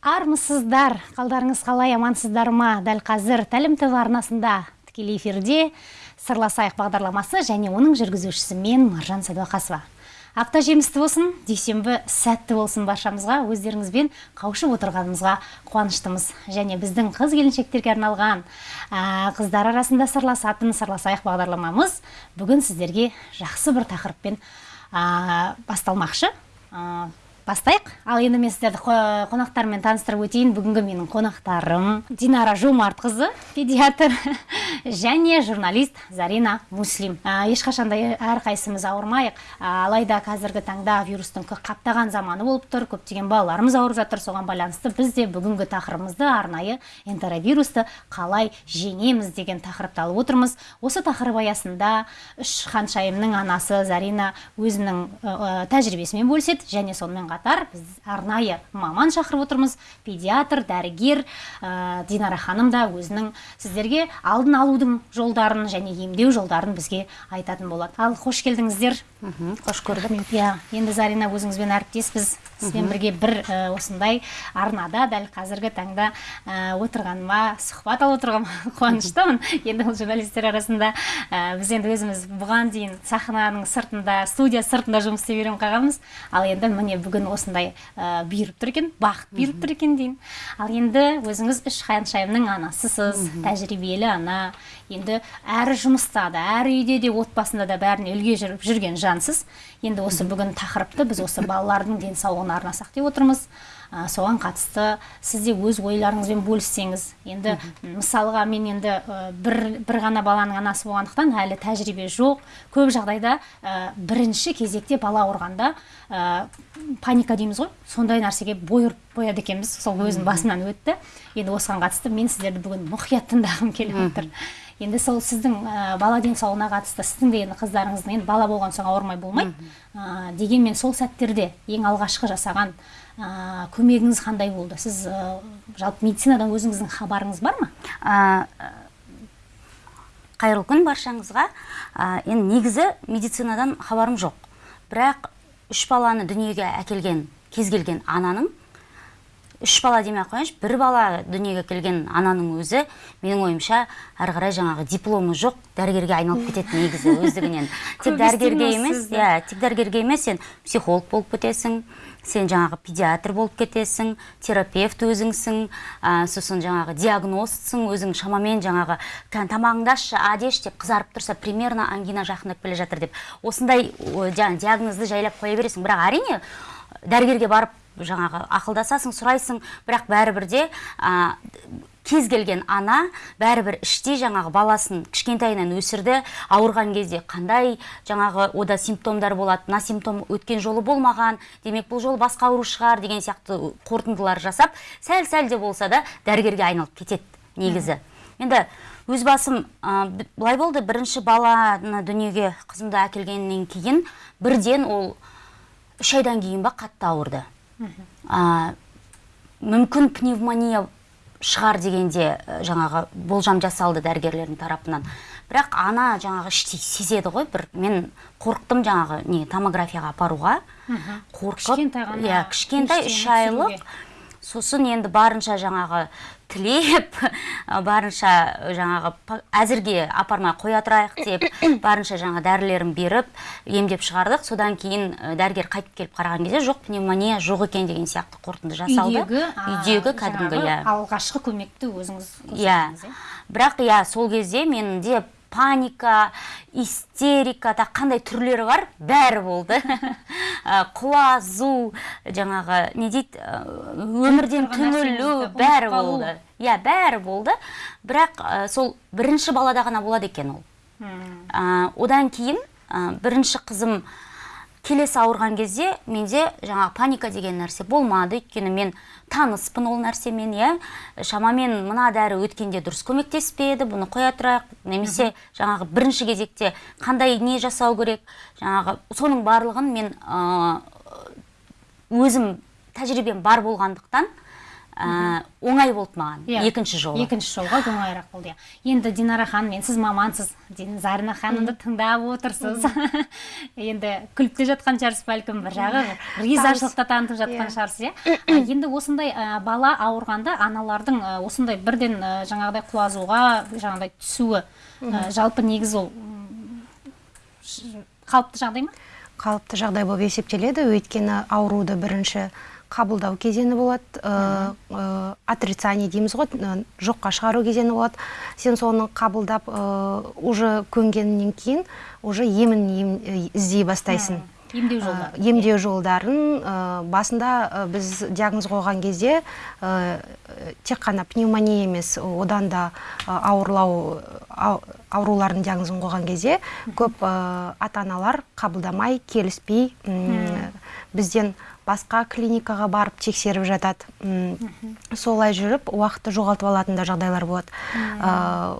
армысыздар. Қалдарыңыз қалай амансыздар ма? Дәл қазір тәлім тв арнасында тікелей эфирде сырласайық бағдарламасы және оның жүргізушісі мен маржан сәдуақасова. Апта жемісті болсын дүйсенбі сәтті болсын баршамызға өздеріңізбен қауышып отырғанымызға қуаныштымыз. Және біздің қыз келіншектерге арналған ә, қыздар арасында сырласатын сырласайық бағдарламамыз бүгін сіздерге жақсы бір тақырыппен басталмақшы. Бастайық. Ал енді мен сіздерді қонақтармен таныстырып өтейін. Бүгінгі менің қонақтарым динара жомартқызы педиатр және журналист зарина муслим. Ә, ешқашанда әрқайсымыз ауырмайық. Ә, алайда қазіргі таңда вирустың қаптаған заманы болып тұр. Көптеген балаларымыз ауырып жатыр. Соған байланысты біз де бүгінгі тақырыбымызды арнайы энтеровирусты қалай жеңеміз деген тақырыпты алып отырмыз. Осы тақырып аясында үш ханшайымның анасы зарина өзінің тәжірибесімен бөліседі және сонымен қатар біз арнайы маман шақырып отырмыз. Педиатр дәрігер ә, динара ханым да өзінің сіздерге алдын алудың жолдарын және емдеу жолдарын бізге айтатын болады. Ал қош келдіңіздер. Қош көрдік. Иә енді зарина өзіңізбен әріптеспіз. Сізбен бірге бір ә, осындай арнада дәл қазіргі таңда ә, отырғаныма сұхбат алып отырғаныма қуаныштымын. Енді ол журналистер арасында ә, біз енді өзіміз бұған дейін сахнаның сыртында студия сыртында жұмыс істеп үйреніп қалғанбыз ал енді міне бүгін осындай ә, бұйырып тұр екен бақыт бұйырып тұр екен деймін. Ал енді өзіңіз үш ханшайымның анасысыз тәжірибелі ана енді әрі жұмыста да әрі үйде де отбасында да бәріне үлге жүріп жүрген жансыз. Енді осы бүгін тақырыпты біз осы балалардың денсаулығына арнасақ деп отырмыз. Ә, соған қатысты сіз де өз ойларыңызбен бөліссеңіз енді мысалға мен енді ә, бір, бір ғана баланың анасы болғандықтан әлі тәжірибе жоқ. Көп жағдайда ә, бірінші кезекте бала ауырғанда ә, паника дейміз ғой. Сондай нәрсеге бой ұрып қояды екенбіз. Сол өзім басымнан өтті. Енді осыған қатысты мен сіздерді бүгін мұқият тыңдағым келіп отыр. Енді сол сіздің ә, бала денсаулығына қатысты сіздің де енді қыздарыңыздың енді бала болған соң ауырмай болмайды ә, дегенмен сол сәттерде ең алғашқы жасаған ә, көмегіңіз қандай болды? Сіз ә, жалпы медицинадан өзіңіздің хабарыңыз бар ма? Ә, қайырлы күн баршаңызға. Ә, енді негізі медицинадан хабарым жоқ. Бірақ үш баланы дүниеге әкелген кез келген ананың үш бала демей ақ қояйыншы. бір бала дүниеге келген ананың өзі менің ойымша әрі қарай жаңағы дипломы жоқ дәрігерге айналып кетеді негізі өздігінен. Тек дәрігерге емес иә тек дәрігерге емес сен психолог болып кетесің сен жаңағы педиатр болып кетесің терапевт өзіңсің ә, сосын жаңағы диагностсың өзің шамамен жаңағы тамағыңды ашшы а деші деп қызарып тұрса примерно ангина жақындап келе жатыр деп. Осындай диагнозды жайлап қоя бересің. Бірақ әрине дәрігерге барып жаңағы ақылдасасың сұрайсың бірақ бәрібір де ә, кез келген ана бәрібір іште жаңағы баласын кішкентайынан өсірді ауырған кезде қандай жаңағы ода симптомдар болады мына симптом өткен жолы болмаған демек бұл жолы басқа ауру шығар деген сияқты қорытындылар жасап сәл сәл де болса да дәрігерге айналып кетеді негізі. Енді өз басым ә, былай болды бірінші баланы дүниеге қызымды әкелгеннен кейін бірден ол үш айдан кейін ба қатты ауырды. Ә, мүмкін пневмония шығар дегенде жаңағы болжам жасалды дәрігерлердің тарапынан. Бірақ ана жаңағы іштей сезеді ғой бір. Мен қорықтым жаңағы не томографияға апаруға. Қорқып иә кішкентай үш айлық. Сосын енді барынша жаңағы тілеп барынша жаңағы әзірге апармай қоя тұрайық деп барынша жаңа дәрілерін беріп емдеп шығардық. Содан кейін дәрігер қайтып келіп қараған кезде жоқ пневмония жоқ екен деген сияқты қорытынды жасалды. Үйдегі кәдімгі иә. алғашқы көмекті өзіңіз иә. бірақ иә сол кезде менде паника истерика тағы қандай түрлері бар? Бәрі болды. Құлазу жаңағы не дейді өмірден түңілу бәрі болды. Иә бәрі болды. Бірақ сол бірінші балада ғана болады екен ол. Одан кейін бірінші қызым келесі ауырған кезде менде жаңа паника деген нәрсе болмады. Өйткені мен таныспын ол нәрсемен иә. Шамамен мына дәрі өткенде дұрыс көмектеспеді бұны қоя тұрайық. Немесе жаңағы бірінші кезекте қандай не жасау керек? Жаңағы соның барлығын мен өзім тәжірибем бар болғандықтан ә, оңай болды маған. Иә. екінші жолы. Екінші жолға оңайырақ болды иә. Енді динара ханым енді сіз мамансыз. Зарина ханымды тыңдап отырсыз. Енді күліп те жатқан шығарсыз бәлкім бір жағы ризашылық та танытып жатқан Иә. шығарсыз иә. А, енді осындай ә, бала ауырғанда аналардың ә, осындай бірден ә, жаңағыдай құлазуға жаңағыдай түсуі ә, жалпы негізі ол қалыпты жағдай ма? Қалыпты жағдай болып есептеледі. Өйткені ауруды бірінші қабылдау кезеңі болады. Ә, ә, отрицание дейміз ғой жоққа шығару кезеңі болады. Сен соны қабылдап уже көнгеннен кейін уже емін ем- э, іздей бастайсың. Емдеу Ә, жолдары. емдеу жолдарын басында біз диагноз қойған кезде тек қана пневмония емес одан да ауырлау ау- аурулардың диагнозын қойған кезде көп ата аналар қабылдамай келіспей бізден басқа клиникаға барып тексеріп жатады. М, солай жүріп уақытты жоғалтып алатын да жағдайлар болады. Ә,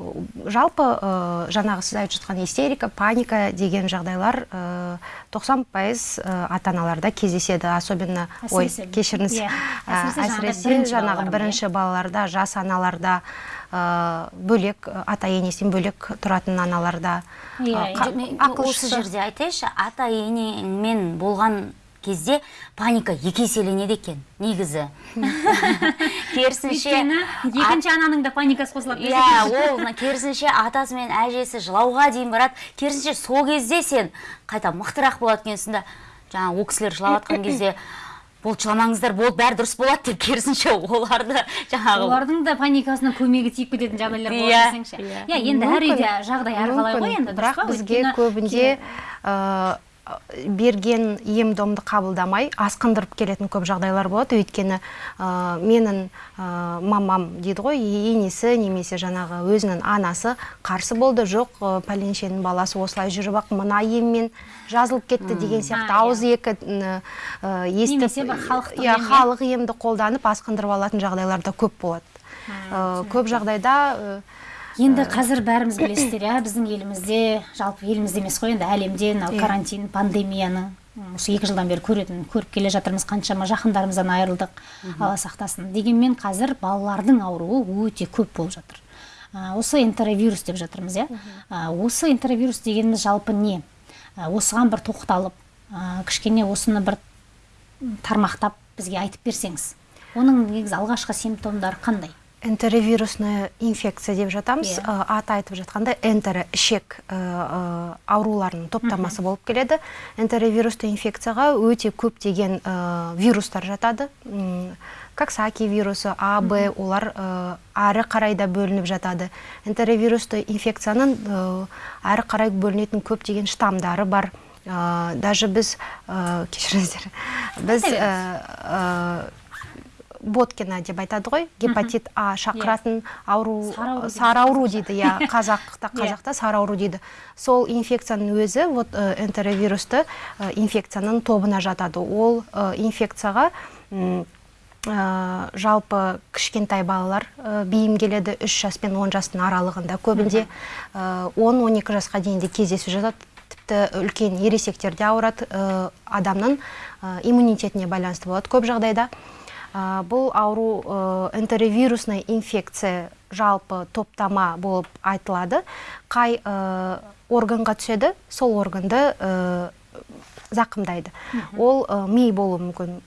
жалпы ә, жаңағы сіз айтып жатқан истерика паника деген жағдайлар ә, 90 пайыз ата аналарда кездеседі. Особенно ой кешіріңіз. иә, әсіресе жаңағы балалар, бірінші балаларда жас аналарда ә, бөлек ата енесінен бөлек тұратын аналарда. Иә, иә. осы жерде айтайыншы ата енеңмен болған кезде паника екі еселенеді екен негізі. Керісінше өйткені екінші ананың да паникасы қосылады иә ол керісінше атасы мен әжесі жылауға дейін барады. Керісінше сол кезде сен қайта мықтырақ болады екенсің да жаңағы ол кісілер жылап жатқан кезде болды жыламаңыздар болды бәрі дұрыс болады деп керісінше оларды жаңағы олардың да паникасына көмегі тиіп кететін жағдайлар болады Иә. десеңші. иә. Енді әр үйде жағдай әрқалай ғой енді бірақ бізге көбінде берген ем домды қабылдамай асқындырып келетін көп жағдайлар болады. Өйткені ә, менің ә, мамам дейді ғой енесі немесе жаңағы өзінің анасы қарсы болды. Жоқ ә, пәленшенің баласы осылай жүріп ақ мына еммен жазылып кетті деген сияқты. А, ауыз екі ә, естіп Немесе бір иә, ем, иә? халық емді қолданып асқындырып алатын жағдайлар да көп болады. Ә, көп жағдайда енді қазір бәріміз білесіздер иә біздің елімізде жалпы елімізде емес қой енді әлемде мынау Иә. карантин пандемияны м, осы екі жылдан бері көретін көріп келе жатырмыз қаншама жақындарымыздан айырылдық алла сақтасын. Дегенмен қазір балалардың ауруы өте көп болып жатыр. Осы энтеровирус деп жатырмыз иә. Осы энтеровирус дегеніміз жалпы не? Осыған бір тоқталып кішкене осыны бір тармақтап бізге айтып берсеңіз оның негізі алғашқы симптомдары қандай? Энтеровирусная инфекция деп жатамыз. Иә. Ә, аты айтып жатқандай энтеро ішек ә, ә, ауруларының топтамасы болып келеді. Энтеровирусты инфекцияға өте көптеген ә, вирустар жатады. Коксаки вирусы а б олар ә, әрі қарай да бөлініп жатады. Энтеровирусты инфекцияның әрі қарай бөлінетін көптеген штамдары бар. Ә, даже біз ә, кешіріңіздер. Біз ә, ә, боткина деп айтады ғой. Гепатит а шақыратын ауру Сары ауру ауру дейді иә қазақта Иә. қазақта сары ауру дейді. Сол инфекцияның өзі вот э, энтеровирусты э, инфекцияның тобына жатады. Ол э, инфекцияға э, жалпы кішкентай балалар э, бейім келеді 3 жас пен 10 жастың аралығында. Көбінде э, 10-12 жасқа дейін де кездесіп жатады. Тіпті үлкен ересектерде ауырады э, адамның э, иммунитетіне байланысты болады көп жағдайда. Ә, бұл ауру ә, энтеровирусная инфекция жалпы топтама болып айтылады. Қай ә, органға түседі? Сол органды ә, зақымдайды. Ол ә, ми болуы мүмкін.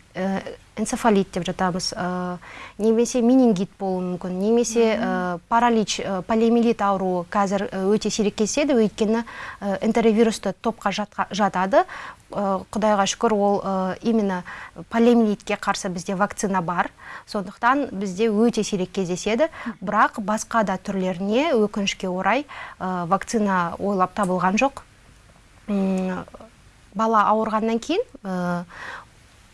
Энцефалит деп жатамыз. Ә, немесе менингит болуы мүмкін немесе ә, паралич ә, полиомиелит ауруы қазір өте сирек кездеседі. Өйткені ә, энтеровирусты топқа жатқа- жатады. Ә, құдайға шүкір ол ә, именно полиомиелитке қарсы бізде вакцина бар. Сондықтан бізде өте сирек кездеседі. Бірақ басқа да түрлеріне өкінішке орай ә, вакцина ойлап табылған жоқ. Бала ауырғаннан кейін ә,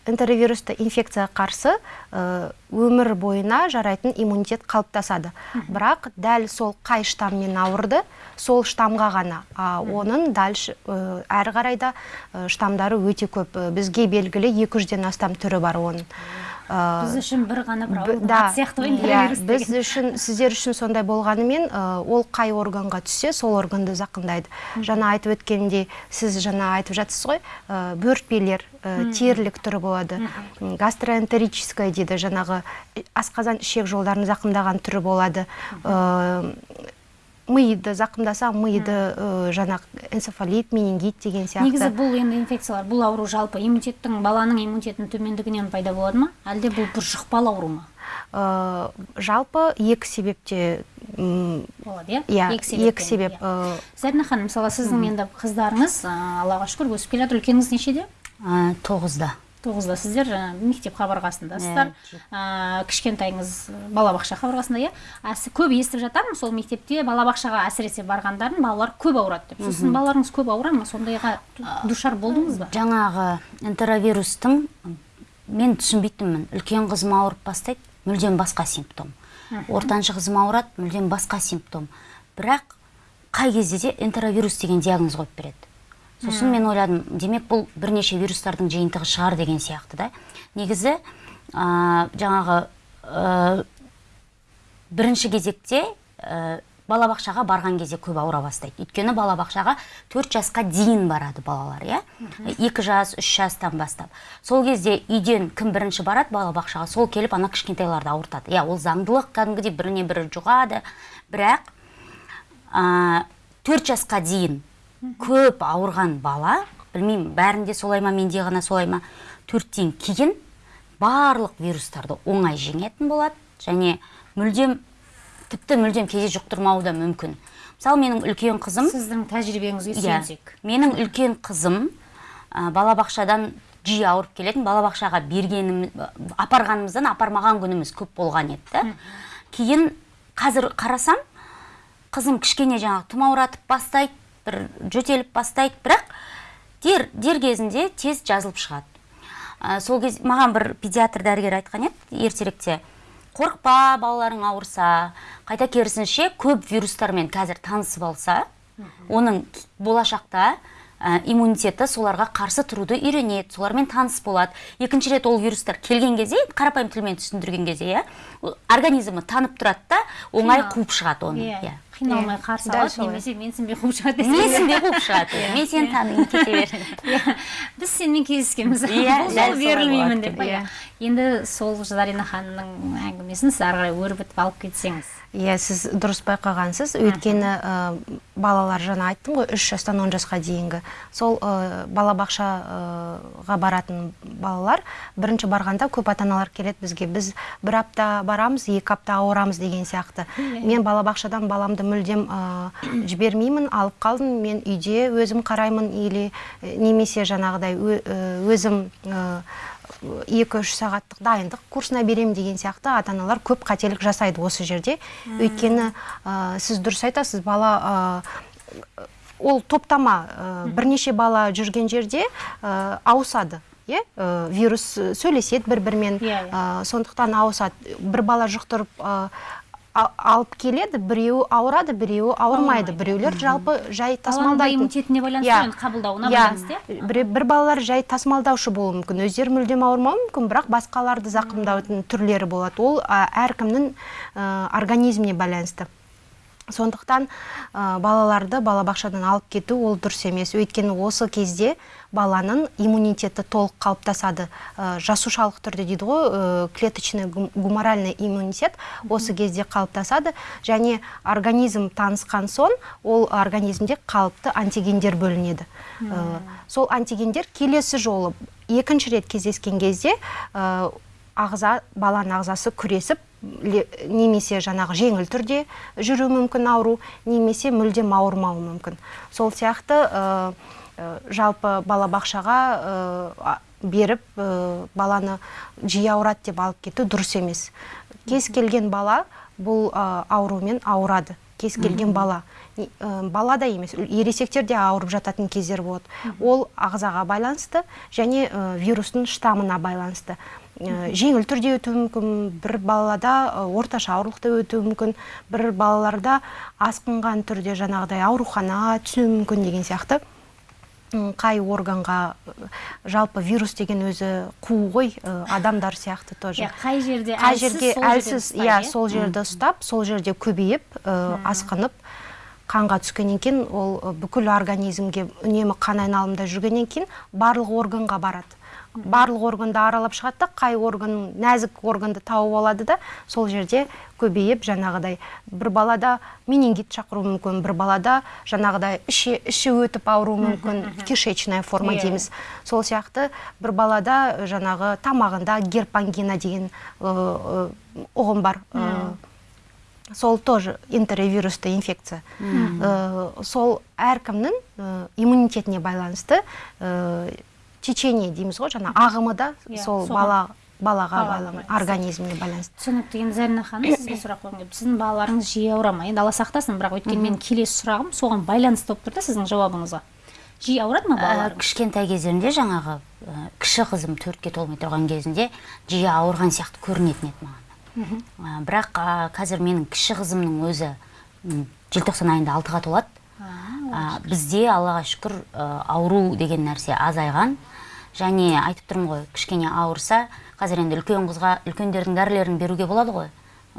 энтеровирусты инфекцияға қарсы ә, өмір бойына жарайтын иммунитет қалыптасады. Бірақ дәл сол қай штаммен ауырды сол штамға ғана а оның дальше ә, әрі қарай да штамдары өте көп. Бізге белгілі 200-ден астам түрі бар оның. Э, біз үшін бір ғана бір аты сияқты ғой иә, біз үшін сіздер үшін сондай болғанымен ә, ол қай органға түссе сол органды зақымдайды. Жаңа айтып өткенімдей сіз жаңа айтып жатсыз ғой ә, бөртпелер ә, терілік түрі болады. Гастроэнтерическая дейді жаңағы асқазан ішек жолдарын зақымдаған түрі болады. Миды зақымдаса миды ә, жаңағы энцефалит менингит деген сияқты. Негізі бұл енді инфекциялар бұл ауру жалпы иммунитеттің баланың иммунитетінің төмендігінен пайда болады ма? Әлде бұл бір жұқпалы ауру ма? Ә, жалпы екі себепте м, болады иә? иә екі екі себеп иә. ә, зарина ханым мысалы сіздің енді қыздарыңыз ә, аллаға шүкір өсіп келе жатыр. Үлкеніңіз нешеде? Ә, тоғызда. Тоғызда сіздер жаңа мектеп қабырғасындасыздар. Ә, кішкентайыңыз балабақша қабырғасында иә? Көп естіп жатамын сол мектепте балабақшаға әсіресе барғандарын балалар көп ауырады деп. Сосын балаларыңыз көп ауыра ма? Сондайға душар болдыңыз ба? жаңағы энтеровирустың мен түсінбейтінмін үлкен қызым ауырып бастайды мүлдем басқа симптом. Ортаншы қызым ауырады мүлдем басқа симптом. Бірақ қай кезде де энтеровирус деген диагноз қойып береді. Сосын мен ойладым демек бұл бірнеше вирустардың жиынтығы шығар деген сияқты да. Негізі ә, жаңағы ә, бірінші кезекте ә, балабақшаға барған кезде көп ауыра бастайды. Өйткені балабақшаға төрт жасқа дейін барады балалар иә? Екі жас үш жастан бастап. Сол кезде үйден кім бірінші барады балабақшаға. Сол келіп ана кішкентайларды ауыртады. Иә ол заңдылық кәдімгідей біріне бірі жұғады. Бірақ ә, төрт жасқа дейін көп ауырған бала білмеймін бәрінде солай ма менде ғана солай ма төрттен кейін барлық вирустарды оңай жеңетін болады. Және мүлдем тіпті мүлдем кейде жұқтырмауы да мүмкін. Мысалы менің үлкен қызым сіздің тәжірибеңізге Иә, сүйенсек. Менің үлкен қызым ә, балабақшадан жиі ауырып келетін балабақшаға бергенім апарғанымыздан апармаған күніміз көп болған еді. Да. кейін қазір қарасам қызым кішкене жаңағы тұмауратып бастайды бір жөтеліп бастайды. Бірақ дер, дер кезінде тез жазылып шығады. Ә, сол кез маған бір педиатр дәрігер айтқан еді ертеректе қорықпа балаларың ауырса қайта керісінше көп вирустармен қазір танысып алса оның болашақта ә, иммунитеті соларға қарсы тұруды үйренеді солармен таныс болады екінші рет ол вирустар келген кезде қарапайым тілмен түсіндірген кезде иә организмі танып тұрады да оңай қуып шығады оны иә иә. қиналмай Иә, қарсы алады немесе менсінбей қуып шығады менсінбей қуып шығады. Мен сені танимын кете бер. Иә, біз сенімен кездескенбіз Иә, бұл дәл жолы солай берілмеймін деп. Иә. Енді сол зарина ханымның әңгімесін сіз ары қарай өрбітіп алып кетсеңіз. Иә сіз дұрыс байқағансыз. Өйткені ә, балалар жаңа айттым ғой үш жастан он жасқа дейінгі. Сол ә, балабақшаға баратын балалар бірінші барғанда көп ата аналар келеді бізге. Біз бір апта барамыз екі апта ауырамыз деген сияқты. Мен балабақшадан баламды мүлдем ә, жібермеймін алып қалдым. Мен үйде өзім қараймын или э, немесе жаңағыдай э, өзім э, екі үш сағаттық дайындық курсына беремін деген сияқты ата аналар көп қателік жасайды осы жерде. Өйткені ә, сіз дұрыс айтасыз бала ә, ол топтама ә, бірнеше бала жүрген жерде ә, ауысады. Иә? Ә, вирус сөйлеседі бір бірімен Иә, иә. ә, сондықтан ауысады. Бір бала жұқтырып ә, алып келеді біреуі ауырады біреуі ауырмайды. Біреулер жалпы жай тасымалдайды. иммунитетіне байланысты Иә. ғой, енді қабылдауына Иә. байланысты иә? Бір, бір балалар жай тасымалдаушы болуы мүмкін. Өздері мүлдем ауырмауы мүмкін бірақ басқаларды зақымдаудың түрлері болады. Ол әркімнің ә, организміне байланысты. Сондықтан ә, балаларды балабақшадан алып кету ол дұрыс емес. Өйткені осы кезде баланың иммунитеті толық қалыптасады. Ә, жасушалық түрде дейді ғой ә, клеточный гум- гуморальный иммунитет осы кезде қалыптасады. Және организм танысқан соң ол организмде қалыпты антигендер бөлінеді. Ә, сол антигендер келесі жолы екінші рет кездескен кезде ә, ағза баланың ағзасы күресіп немесе жаңағы жеңіл түрде жүруі мүмкін ауру немесе мүлдем ауырмауы мүмкін. Сол сияқты ә, жалпы балабақшаға а- беріп ә, баланы жиі ауырады деп алып кету дұрыс емес. Кез келген бала бұл аурумен ауырады. Кез келген бала. Бала да емес ересектер де ауырып жататын кездер болады. Ол ағзаға байланысты және вирустың штаммына байланысты. Жеңіл түрде өтуі мүмкін бір балада орташа ауырлықта өтуі мүмкін бір балаларда асқынған түрде жаңағыдай аурухана түсуі мүмкін деген сияқты. Қай органға жалпы вирус деген өзі қуу ғой адамдар сияқты тоже. Иә қай жерде қай әлсіз, жерге иә иә? сол жерді ұстап сол жерде көбейіп асқынып қанға түскеннен кейін ол бүкіл организмге үнемі қан айналымда жүргеннен кейін барлық органға барады. Барлық органды аралап шығады да қай орган нәзік органды тауып алады да сол жерде көбейіп жаңағыдай бір балада менингит шақыруы мүмкін бір балада жаңағыдай іші, іші өтіп ауруы мүмкін кишечная форма Иә. дейміз. Сол сияқты бір балада э, жаңағы тамағында герпангина деген э, э, ұғым бар. Сол тоже интервирусты инфекция. Сол әркімнің иммунитетіне байланысты течение дейміз ғой жаңа ағымы да Иә, сол бала балаға байланысты организміне байланысты. түсінікті. Енді зарина ханым сізге сұрақ қойғым келіп сіздің балаларыңыз жиі ауыра ма? Енді алла сақтасын бірақ өйткені менің келесі сұрағым соған байланысты болып тұр да сіздің жауабыңызға. Жиі ауырады ма Ә, балаларыңыз кішкентай кездерінде жаңағы ә, кіші қызым төртке толмай тұрған кезінде жиі ауырған сияқты көрінетін еді маған. Ә, бірақ ә, қазір менің кіші қызымның өзі желтоқсан айында алтыға толады. Ә, бізде аллаға шүкір ә, ауру деген нәрсе азайған. Және айтып тұрмын ғой кішкене ауырса қазір енді үлкен қызға үлкендердің дәрілерін беруге болады ғой.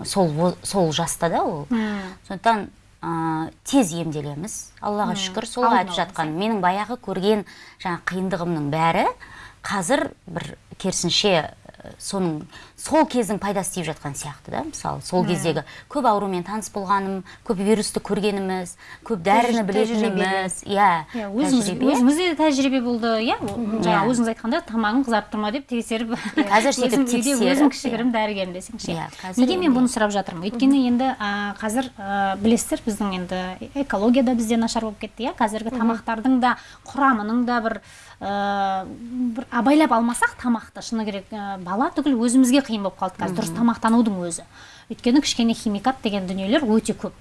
Сол сол жаста да ол. Сондықтан ә, тез емделеміз. Аллаға шүкір сол айтып жатқан менің баяғы көрген жаңа қиындығымның бәрі қазір бір керісінше ә, соның сол кездің пайдасы тиіп жатқан сияқты да мысалы сол кездегі көп аурумен таныс болғаным көп вирусты көргеніміз көп дәріні білетініміз. иә иә өзіңізде де тәжірибе болды иә. Жаңа Иә. өзіңіз айтқандай тамағың қызарып тұр ма деп тексеріп Қазір сөйтіп тексеріп, өзім кішігірім дәрігерім десеңші Иә, неге мен бұны сұрап жатырмын? Өйткені енді қазір білесіздер біздің енді экология да бізде нашар болып кетті иә. Қазіргі тамақтардың да құрамының да бір бір абайлап алмасақ тамақты шыны керек бала түгіл өзімізге қиын болып қалды қазір. Дұрыс тамақтанудың өзі. Өйткені кішкене химикат деген дүниелер өте көп.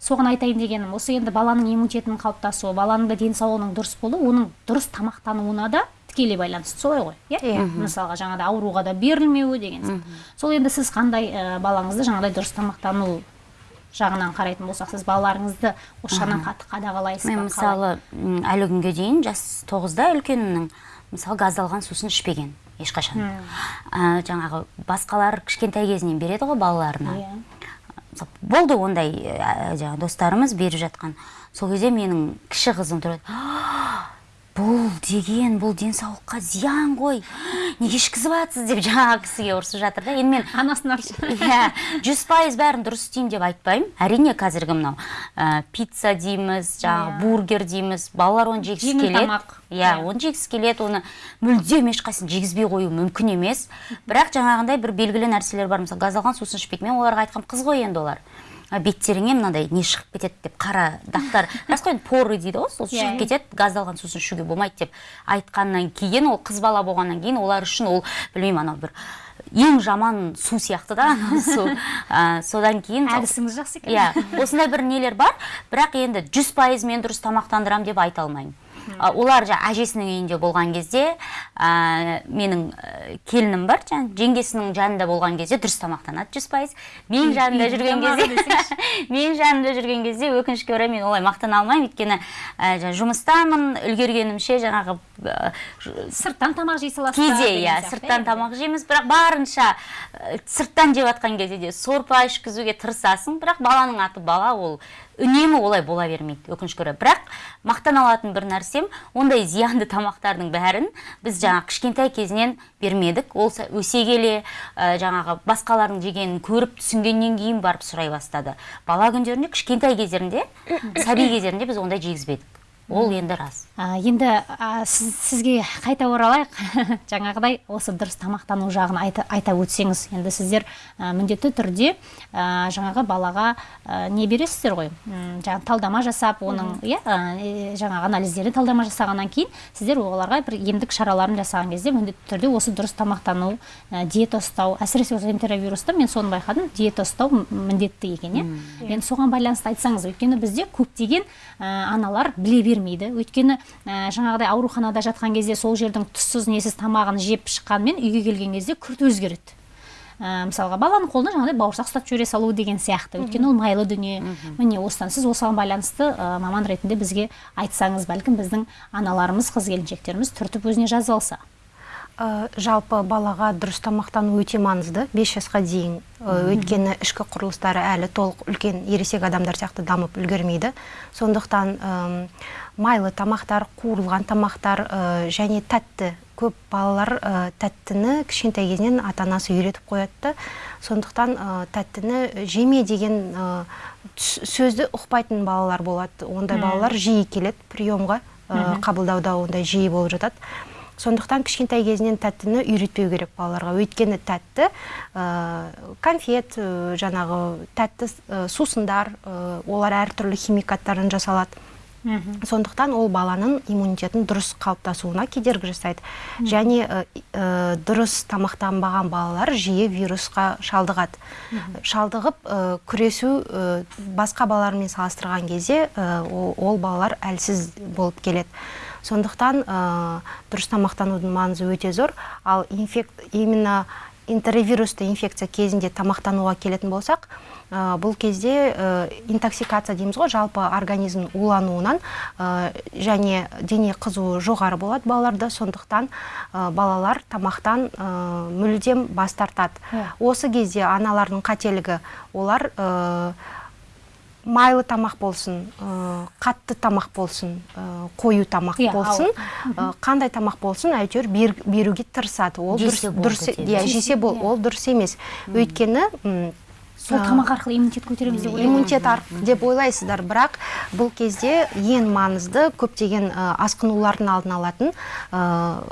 Соған айтайын дегенім осы енді баланың иммунитетінің қалыптасуы баланың да денсаулығының дұрыс болуы оның дұрыс тамақтануына да тікелей байланысты солай ғой иә? Иә. мысалға жаңағыдай ауруға да берілмеуі деген сияқты. сол енді сіз қандай ә, балаңызды жаңағыдай дұрыс тамақтану жағынан қарайтын болсақ сіз балаларыңызды осы жағынан қатты қадағалайсыз мен мысалы әлі күнге дейін жас тоғызда үлкенімнің мысалы газдалған сусын ішпеген. Ешқашан. Ә, жаңағы басқалар кішкентай кезінен береді ғой балаларына. Иә. Мысалы, болды ондай ә, жаңағы достарымыз беріп жатқан. Сол кезде менің кіші қызым тұрады. «А, бұл деген бұл денсаулыққа зиян ғой. Неге ішкізіп жатсыз деп жаңағы кісіге ұрысып жатыр да. Енді мен анасын аршы иә жүз пайыз бәрін дұрыс істеймін деп айтпаймын. Әрине қазіргі мынау ә, пицца дейміз жаңағы Иә. бургер дейміз балалар оны жегісі келеді. тамақ. иә Иә. оны жегісі келеді оны мүлдем ешқайсысын жегізбей қою мүмкін емес. Бірақ жаңағындай бір белгілі нәрселер бар. Мысалы газдалған сусын ішпейді. Мен оларға айтқам қыз ғой енді олар беттеріңе мынандай не шығып кетеді деп қара дақтар. Рас қой енді поры дейді ғой сол Иә. шығып кетеді газдалған сусын ішуге болмайды деп айтқаннан кейін ол қыз бала болғаннан кейін олар үшін ол білмеймін анау бір ең жаман су сияқты да су. Содан кейін әдісіңіз жақсы екен. Иә осындай бір нелер бар бірақ енді жүз пайыз мен дұрыс тамақтандырамын деп айта алмаймын. Олар жаңа әжесінің үйінде болған кезде ә, менің келінім бар жаңа жеңгесінің жанында болған кезде дұрыс тамақтанады жүз пайыз. Менің жанымда үйдің жүрген кезде менің жанымда жүрген кезде өкінішке орай мен олай мақтана алмаймын. Өйткені ә, жұмыстамын үлгергенімше жаңағы ә, сырттан тамақ жей саласыз кейде иә сырттан енді. тамақ жейміз бірақ барынша сырттан жеп жатқан кезде де сорпа ішкізуге тырысасың бірақ баланың аты бала ол. Үнемі олай бола бермейді өкінішке орай. Бірақ мақтана алатын бір нәрсем ондай зиянды тамақтардың бәрін біз жаңағы кішкентай кезінен бермедік. Ол өсе келе ә, жаңағы басқалардың жегенін көріп түсінгеннен кейін барып сұрай бастады. Бала күндерінде кішкентай кездерінде сәби кездерінде біз ондай жегізбедік. Ол енді рас. А, енді а, сіз, сізге қайта оралайық. Жаңағыдай осы дұрыс тамақтану жағын айта, айта өтсеңіз енді сіздер міндетті түрде жаңағы балаға не бересіздер ғой? Жаңағы талдама жасап оның иә жаңағы анализдерін талдама жасағаннан кейін сіздер оларға бір емдік шараларын жасаған кезде міндетті түрде осы дұрыс тамақтану диета ұстау әсіресе осы энтеровируста мен соны байқадым диета ұстау міндетті екен иә. Енді соған байланысты айтсаңыз өйткені бізде көптеген аналар біле бермейді. Өйткені ә, жаңағыдай ауруханада жатқан кезде сол жердің тұзсыз несіз тамағын жеп шыққанмен үйге келген кезде күрт өзгереді. Ә, мысалға баланың қолына жаңағыдай бауырсақ ұстап жібере салу деген сияқты. Өйткені ол майлы дүние. Міне осыдан сіз осыған байланысты ә, маман ретінде бізге айтсаңыз бәлкім біздің аналарымыз қыз келіншектеріміз түртіп өзіне жазып алса Ә, жалпы балаға дұрыс тамақтану өте маңызды. 5 жасқа дейін Ә, өйткені ішкі құрылыстары әлі толық үлкен ересек адамдар сияқты дамып үлгермейді. Сондықтан майлы тамақтар қуырылған тамақтар ә, және тәтті көп балалар ә, тәттіні кішкентай кезінен ата анасы үйретіп қояды да. сондықтан ә, тәттіні жеме деген сөзді ұқпайтын балалар болады. Ондай балалар жиі келеді приемға қабылдауда ондай жиі болып жатады. Сондықтан кішкентай кезінен тәттіні үйретпеу керек балаларға. Өйткені тәтті ә, конфет ә, жаңағы тәтті ә, сусындар олар әртүрлі химикаттардан жасалады. Сондықтан ол баланың иммунитетін дұрыс қалыптасуына кедергі жасайды. Және ә, ә, дұрыс тамақтанбаған балалар жиі вирусқа шалдығады. Шалдығып ә, күресу басқа балалармен салыстырған кезде ол, балалар әлсіз болып келеді. Сондықтан дұрыс тамақтанудың маңызы өте зор. Ал инфек, именно интервирусты инфекция кезінде тамақтануға келетін болсақ ә, бұл кезде ә, интоксикация дейміз ғой жалпы организм улануынан ә, және дене қызуы жоғары болады балаларда. Сондықтан балалар тамақтан мүлдем бас тартады. Осы кезде аналардың қателігі олар майлы тамақ болсын ә, қатты тамақ болсын ә, қою тамақ Иә, болсын. ә, қандай тамақ болсын әйтеуір бер- беруге тырысады. Ол дұрыс иә жесе бол Иә. ол дұрыс емес. Өйткені сол тамақ арқылы иммунитет көтереміз деп иммунитет арқылы деп ойлайсыздар. Бірақ бұл кезде ең маңызды көптеген ә, асқынулардың алдын алатын ә,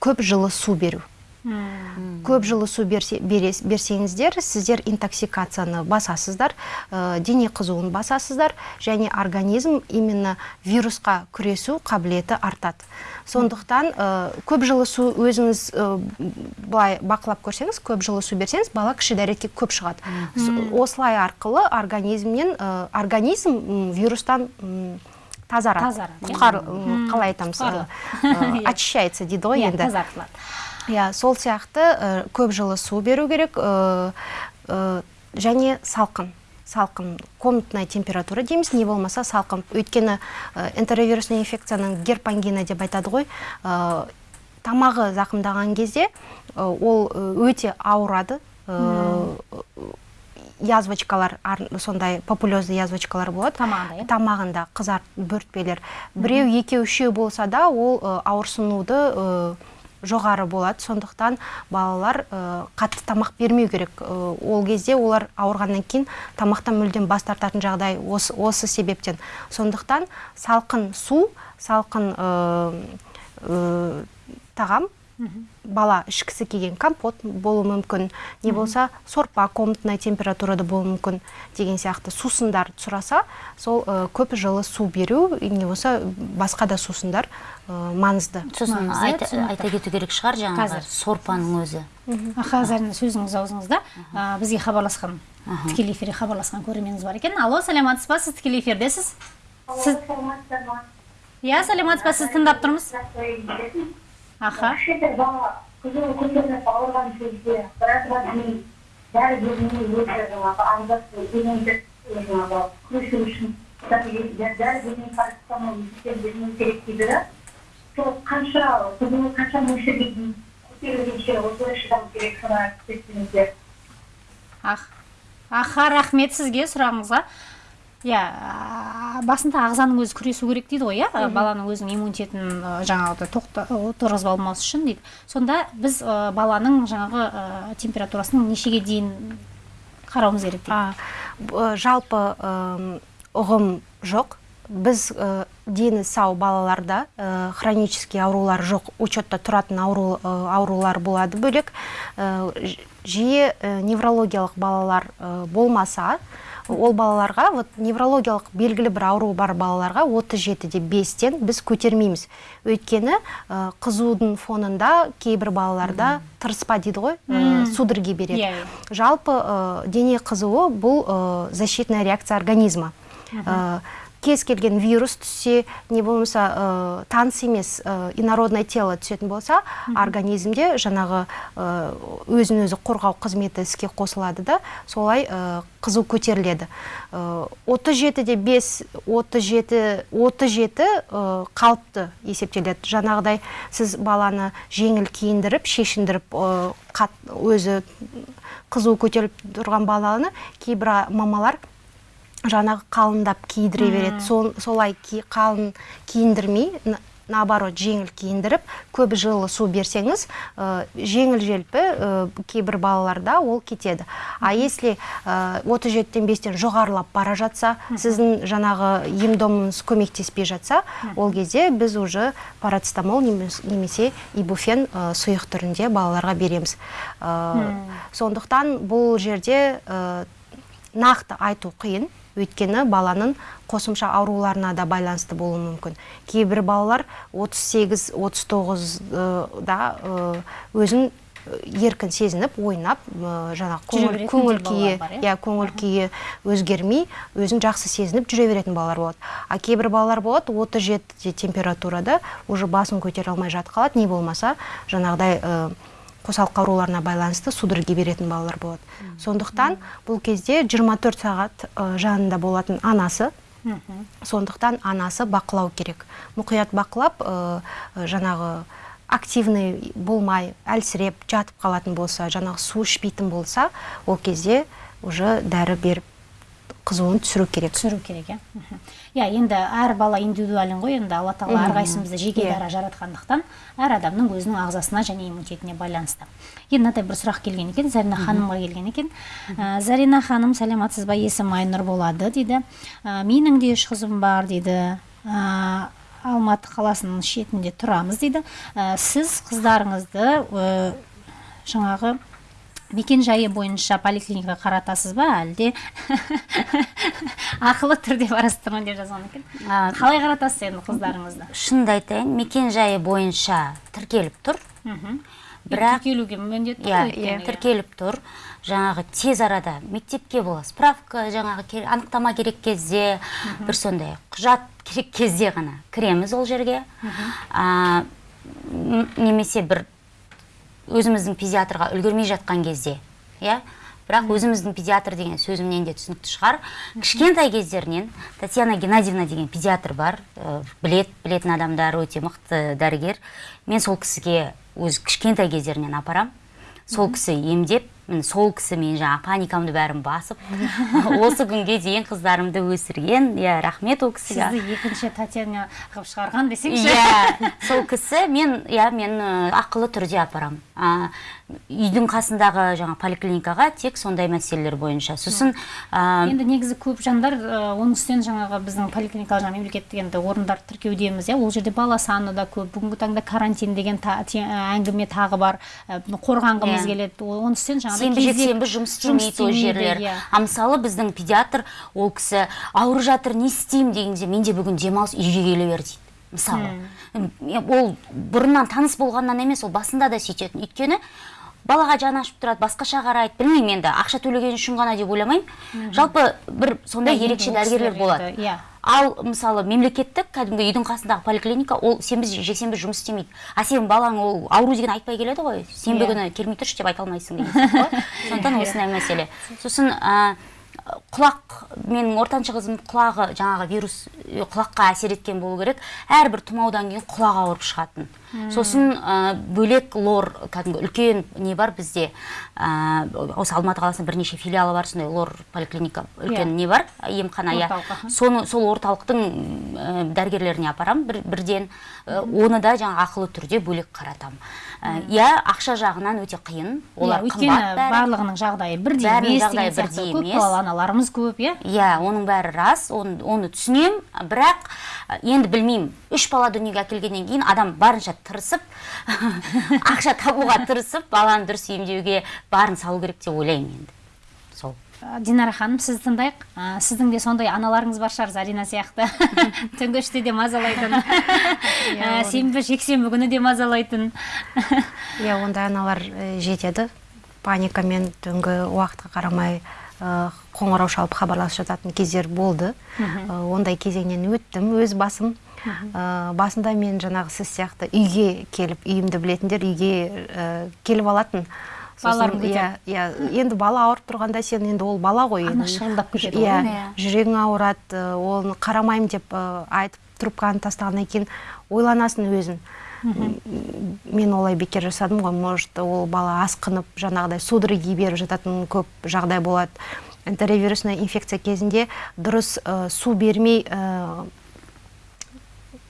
көп жылы су беру. Көп жылы су берсе, берес- берсеңіздер сіздер интоксикацияны басасыздар ә, дене қызуын басасыздар және организм именно вирусқа күресу қабілеті артады. Сондықтан ә, көп жылы су өзіңіз ә, былай бақылап көрсеңіз көп жылы су берсеңіз бала кіші дәретке көп шығады. Осылай арқылы организмнен ә, организм вирустан тазарады. Тазарады, иә? құтқар қалай айтамыз очищается дейді ғой иә енді. тазартылады. Иә сол сияқты ә, көп жылы су беру керек ә, ә, және салқын. Салқын комнатная температура дейміз не болмаса салқын. Өйткені ә, энтеровирусный инфекцияның герпангина деп айтады ғой. Ә, тамағы зақымдаған кезде ә, ол өте ауырады. Ә, язвочкалар ар- сондай популезный язвочкалар болады. Тамағында, иә? тамағында қызарт бөртпелер. Біреу екеу үшеу болса да ол ауырсынуды жоғары болады. Сондықтан балалар ә, қатты тамақ бермеу керек. Ә, ол кезде олар ауырғаннан кейін тамақтан мүлдем бас тартатын жағдай осы, осы себептен. Сондықтан салқын су салқын ә, тағам бала ішкісі келген компот болуы мүмкін. Не болса сорпа комнатная температурада болуы мүмкін деген сияқты сусындар сұраса сол ә, көп жылы су беру не болса басқа да сусындар ә, маңызды. Сосын айта, түсінікті. айта кету керек шығар жаңағы Қазір. сорпаның өзі. Қазір сөзіңіз аузыңызда. Ә, бізге хабарласқан тікелей эфирге хабарласқан көрерменіміз бар екен. Алло саламатсыз ба? Сіз тікелей эфирдесіз сіз? Иә саламатсыз ба сізді тыңдап тұрмыз. Аха. Кішкентай бала қызуы көтеріліп ауырған кезде біразға дейін дәрі бермей өзі жаңағы иммунитет жаңағы күресу үшін дәрі бермей парацетамол бермеу керек дейді да сол қанша қызуы қанша мөлшерге дейін көтерілгенше осылай шыдау керек соны айтып кетсеңіздер ах аха рахмет сізге сұрағыңызға. Иә басында ағзаның өзі күресу керек дейді ғой иә? Баланың өзінің иммунитетін ә, жаңағыдай тоқта отырғызып алмас үшін дейді. Сонда біз ә, баланың жаңағы ә, температурасының нешеге дейін қарауымыз керек дейді. Б- жалпы ым, ұғым жоқ. Біз ә, дені сау балаларда ә, хронический аурулар жоқ учетта тұратын ауру, ә, аурулар болады бөлек. Ә, жиі ә, неврологиялық балалар ә, болмаса ол балаларға вот неврологиялық белгілі бір ауру бар балаларға 37-де 5-тен біз көтермейміз. Өйткені ә, қызудың фонында кейбір балаларда тырыспа дейді ғой ә, судороги береді. Иә, иә. жалпы ә, дене қызуы бұл ә, защитная реакция организма. Ә, кез келген вирус түссе не болмаса ә, таныс емес ә, инородное тело түсетін болса организмде жаңағы ә, өзін өзі қорғау қызметі іске қосылады да солай ә, қызу көтеріледі. Отыз жетіде бес отыз жеті отыз жеті қалыпты есептеледі. Жаңағыдай сіз баланы жеңіл киіндіріп шешіндіріп ә, қат, өзі қызу көтеріліп тұрған баланы кейбір мамалар жаңағы қалыңдап киіндіре береді. Сол, солай ки, қалың киіндірмей на- наоборот жеңіл киіндіріп көп жылы су берсеңіз ә, жеңіл желпі ә, кейбір балаларда ол кетеді. А если ә, 37-тен 5-тен жоғарылап бара жатса сіздің жаңағы ем домыңыз көмектеспей жатса ол кезде біз уже парацетамол немес- немесе ибуфен ә, сұйық түрінде балаларға береміз. Ә, сондықтан бұл жерде ә, нақты айту қиын. Өйткені баланың қосымша ауруларына да байланысты болуы мүмкін. Кейбір балалар 38-39 да э, өзін еркін сезініп ойнап жаңағы көңіл, күйі иә? иә көңіл күйі өзгермей өзін жақсы сезініп жүре беретін балалар болады. А кейбір балалар болады 37 температурада уже басын көтере алмай жатып қалады. Не болмаса жаңағыдай қосалқы ауруларына байланысты судороги беретін балалар болады. Сондықтан бұл кезде 24 сағат жанында болатын анасы сондықтан анасы бақылау керек. Мұқият бақылап э, жаңағы активный болмай әлсіреп жатып қалатын болса жаңағы су ішпейтін болса ол кезде уже дәрі беріп қызуын түсіру керек. Түсіру керек иә. Иә енді әр бала индивидуален ғой енді алла тағала әрқайсымызды жеке Иә. дара жаратқандықтан әр адамның өзінің ағзасына және иммунитетіне байланысты. Енді мынадай бір сұрақ келген екен зарина ханымға келген екен. Ә, зарина ханым саламатсыз ба есімім айнұр болады? дейді. «Ә, менің де үш қызым бар дейді. «Ә, алматы қаласының шетінде тұрамыз дейді. «Ә, сіз қыздарыңызды жаңағы мекен жайы бойынша поликлиникаға қаратасыз ба әлде? Ақылы түрде барасыздар ма деп жазған екен. Қалай қаратасыз енді қыздарыңызды? Шынымды айтайын мекен жайы бойынша тіркеліп тұр. Бірақ тіркелуге міндетті иә ғой өйткені, иә. тіркеліп тұр. Жаңағы тез арада мектепке бола справка жаңағы анықтама керек кезде бір сондай құжат керек кезде ғана кіреміз ол жерге. Немесе бір өзіміздің педиатрға үлгермей жатқан кезде иә? Бірақ өзіміздің педиатр деген сөзімнен де түсінікті шығар. Кішкентай кездерінен татьяна геннадьевна деген педиатр бар. Ә, білет білетін адамдар өте мықты дәрігер. Мен сол кісіге өз кішкентай кездерінен апарам. Сол кісі емдеп сол кісі мен жаңағы паникамды бәрін басып осы күнге дейін қыздарымды өсірген. Иә рахмет ол кісіге. Сізді екінші татьяна қылып шығарған десеңші. Иә сол кісі мен иә мен ақылы түрде апарам. А, үйдің қасындағы жаңа поликлиникаға тек сондай мәселелер бойынша. Сосын а, енді негізі көп жандар ә, оның үстінен жаңағы біздің поликлиникалық жаңағы мемлекеттік енді орындар тіркеудеміз иә. Ол жерде бала саны да көп бүгінгі таңда карантин деген та- те- әңгіме тағы бар. Ә, қорғанғымыз Иә. келеді. Оның үстінен жаңағыдай сенбі жексенбі жұмыс істемейді ол жерлер. иә. а мысалы біздің педиатр ол кісі ауырып жатыр не істеймін дегенде менде бүгін демалыс үйге келе бер дейді. Мысалы. Ол бұрыннан таныс болғаннан емес ол басында да сөйтетін. Өйткені балаға жаны ашып тұрады басқаша қарайды білмеймін енді ақша төлеген үшін ғана деп ойламаймын. Жалпы бір сондай Иә, ерекше дәрігерлер болады. иә. ал мысалы мемлекеттік кәдімгі үйдің қасындағы поликлиника ол сенбі жексенбі жұмыс істемейді. А сенің балаң ол ауру деген айтпай келеді ғой. Сенбі Иә. күні келмей тұршы деп айта алмайсың деген сияқты ғой. Сондықтан осындай мәселе. Сосын ә, құлақ менің ортаншы қызым құлағы жаңағы вирус құлаққа әсер еткен болу керек. Әрбір тұмаудан кейін құлағы ауырып шығатын. Сосын ә, бөлек лор кәдімгі үлкен не бар бізде? Ә, осы алматы қаласында бірнеше филиалы бар сондай лор поликлиника үлкен Иә. не бар? Емхана иә. Соны сол орталықтың ә, дәрігерлеріне апарам бір, бірден. Ә, оны да жаңа ақылы түрде бөлек қаратам. Ә, иә ақша жағынан өте қиын. Олар иә, өйткені қымбат бәрі. барлығының жағдайы бірдей емес жағдайы бірдей емес. балалы аналарымыз көп иә. Иә оның бәрі рас. Оны, оны түсінем. Бірақ ә, енді білмеймін. Үш бала дүниеге әкелгеннен кейін адам барынша тырысып ақша табуға тырысып баланы дұрыс емдеуге барын салу керек деп ойлаймын енді. Сол. Динара ханым сізді тыңдайық. Ә, сіздің де сондай аналарыңыз бар шығар зарина сияқты. Түнгі үште де мазалайтын. Ә, сенбі жексенбі күні де мазалайтын. Иә ондай аналар э, жетеді. Паникамен түнгі уақытқа қарамай э, қоңырау шалып хабарласып жататын кездер болды. Э, ондай кезеңнен өттім өз басым. Э, басында мен жаңағы сіз сияқты үйге келіп үйімді білетіндер үйге э, келіп алатын Балаларын Сосын, иә иә енді бала ауырып тұрғанда сен енді ол бала ғой Ана енді. шығындап кетеді ғой. иә Иә. жүрегің ауырады оны қарамаймын деп айтып трубканы тастағаннан кейін ойланасың өзің мен олай бекер жасадым ғой может ол бала асқынып жаңағыдай судороги беріп жататын көп жағдай болады энтеровирусный инфекция кезінде дұрыс су бермей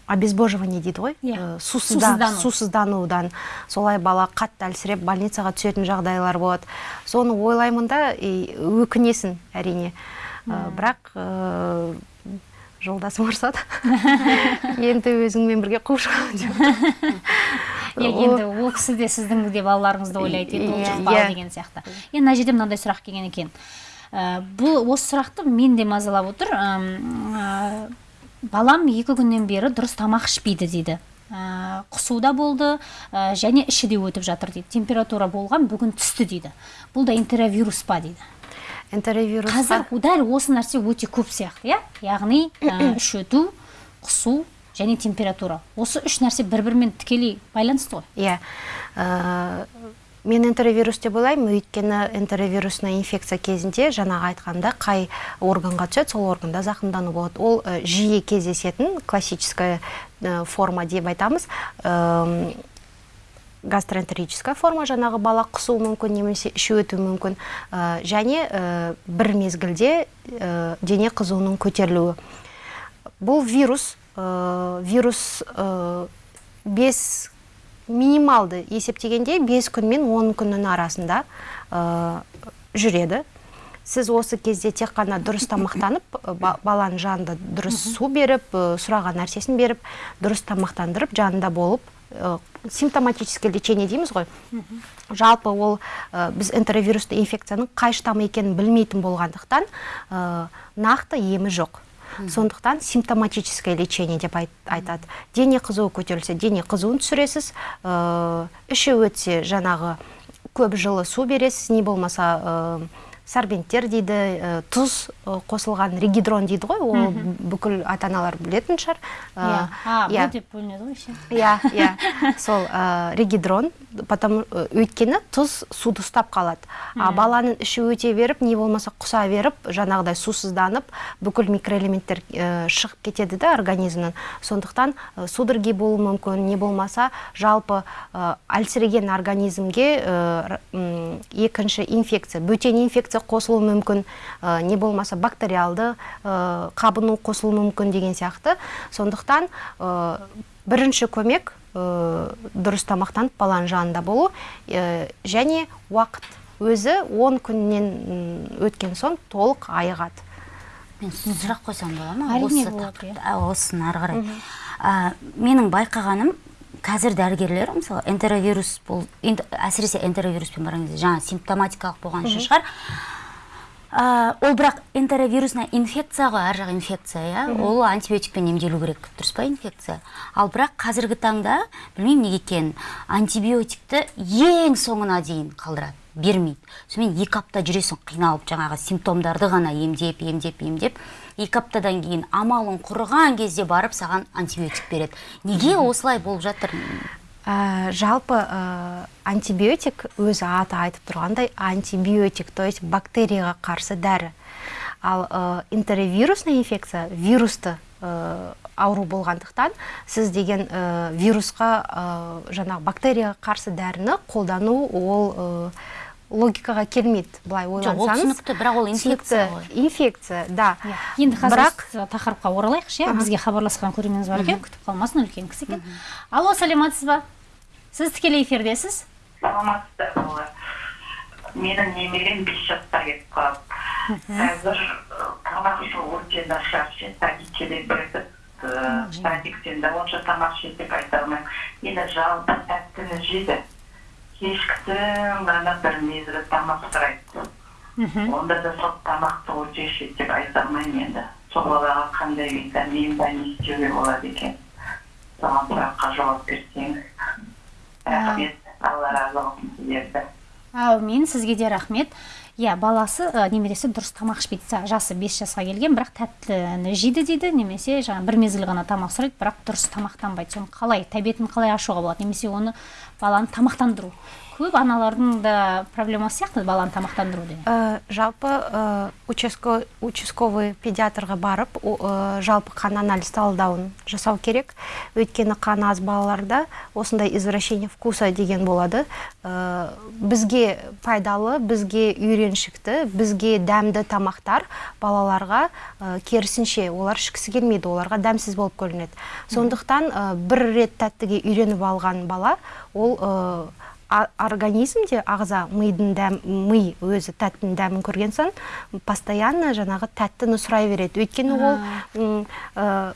обезбоживание дейді ғой? Иә. Э, сусызда- Сусыздану. сусызданудан. Солай бала қатты әлсіреп больницаға түсетін жағдайлар болады. Соны ойлаймын да и өкінесің әрине. Э, бірақ э, жолдасым ұрсады енді өзіңмен бірге қуып шығамын деп. Иә енді ол кісі де сіздің де балаларыңызды ойлайды енді ол деген сияқты. Енді мына жерде мынандай сұрақ келген екен. Бұл осы сұрақты мен де мазалап отыр. Балам екі күннен бері дұрыс тамақ ішпейді дейді. Ә, құсу да болды ә, және іші де өтіп жатыр дейді. Температура болған бүгін түсті дейді. Бұл да энтеровирус па дейді. Энтеровирусқа қазір дәл осы нәрсе өте көп сияқты иә? Яғни ә, іш өту құсу және температура. Осы үш нәрсе бір бірімен тікелей байланысты ғой. Иә. Э, мен энтеровирус деп ойлаймын өйткені энтеровирусный инфекция кезінде жаңағы айтқанда қай органға түседі сол органда зақымдану болады. Ол э, жиі кездесетін классическая э, форма деп айтамыз. Эм, гастроэнтерическая форма жаңағы бала құсуы мүмкін немесе іші өтуі мүмкін. Және бір мезгілде дене қызуының көтерілуі. Бұл вирус вирус бес минималды есептегенде 5 күн мен 10 күннің арасында э, жүреді. Сіз осы кезде тек қана дұрыс тамақтанып э, ба- баланың жанында дұрыс су беріп э, сұраған нәрсесін беріп дұрыс тамақтандырып жанында болып э, симптоматическое лечение дейміз ғой. Жалпы ол э, біз энтеровирусты инфекцияның қай штаммы екенін білмейтін болғандықтан нақты емі жоқ. Сондықтан симптоматическое лечение деп айт- айтады. Дене қызуы көтерілсе дене қызуын түсіресіз іші өтсе жаңағы көп жылы су бересіз не болмаса сорбенттер дейді э, тұз э, қосылған регидрон дейді ғой. Ол бүкіл ата аналар білетін шығар. Э, иә. А иә. б деп бөлінеді ғой еще иә иә. Сол регидрон потому ә, өйткені тұз суды ұстап қалады. А баланың іші өте беріп не болмаса құса беріп жаңағыдай сусызданып бүкіл микроэлементтер шығып кетеді да организмнен сондықтан судороги болуы мүмкін не болмаса жалпы әлсіреген организмге екінші инфекция бөтен инфекция қосылуы мүмкін ә, не болмаса бактериалды ә, қабыну қосылуы мүмкін деген сияқты. Сондықтан ә, бірінші көмек ә, дұрыс тамақтанып баланың жанында болу ә, және уақыт өзі 10 күннен өткен соң толық айығады. Мен сұрақ қойсам бола ма? Әрине осы болады, тақырыпта а, осыны ары қарай. Менің байқағаным қазір дәрігерлер мысалы энтеровирус бұл әсіресе энтеровируспен барған кезде жаңа симптоматикалық болған үшін шығар. Ол бірақ энтеровирусная инфекция ғой ар жақ инфекция иә? Ол антибиотикпен емделу керек дұрыс па инфекция? Ал бірақ қазіргі таңда білмеймін неге екенін антибиотикті ең соңына дейін қалдырады бермейді. Сонымен екі апта жүресің қиналып жаңағы симптомдарды ғана емдеп емдеп емдеп. Екі аптадан кейін амалың құрыған кезде барып саған антибиотик береді. Неге осылай болып жатыр? Ә, жалпы ә, антибиотик өзі аты айтып тұрғандай антибиотик то есть бактерияға қарсы дәрі. Ал ә, интервирусный инфекция вирусты ә, ауру болғандықтан сіз деген ә, вирусқа ә, жаңағы бактерияға қарсы дәріні қолдану ол ә, логикаға келмейді былай ол ойлансаңыз. түсінікті, бірақ ол инфекция ғой. инфекция да. Енді қазір бірақ тақырыпқа оралайықшы иә. Бізге хабарласқан көрерменіміз бар екен күтіп қалмасын үлкен кісі екен. Алло саламатсыз ба? Сіз тікелей эфирдесіз? Саламатсыздар ма менің немерем бес жасқа кетіп қалды. Қазір тамақ ішу өте нашар бердік садиктен де онша тамақ жейді деп айта алмаймын. Енді жалпы тәттіні жейді кешкісін ғана бір мезгіл тамақ сұрайды онда да сол тамақты ішеді деп айта алмаймын енді сол балаға қандай витамин ба не істеуге болады екен соған сұраққа жауап берсеңіз рахмет алла разы болсын сіздерді әумин сізге де рахмет. Иә баласы ә, немересі дұрыс тамақ ішпейді. Жасы 5 жасқа келген бірақ тәттіні жейді дейді немесе жаңа бір мезгіл ғана тамақ сұрайды бірақ дұрыс тамақтанбайды. Соны қалай тәбетін қалай ашуға болады? Немесе оны баланы тамақтандыру. Көп аналардың да проблемасы сияқты баланы тамақтандыру деген. Ә, жалпы ә, участко, участковый педиатрға барып ә, жалпы қан анализ талдауын жасау керек. Өйткені қан аз балаларда осындай извращение вкуса деген болады. Ә, бізге пайдалы бізге үйреншікті бізге дәмді тамақтар балаларға ә, керісінше олар ішкісі келмейді оларға дәмсіз болып көрінеді. Сондықтан ә, бір рет тәттіге үйреніп алған бала ол а- организмде ағза мидың дәм ми өзі тәттінің дәмін көрген соң постоянно жаңағы тәттіні сұрай береді. Өйткені ол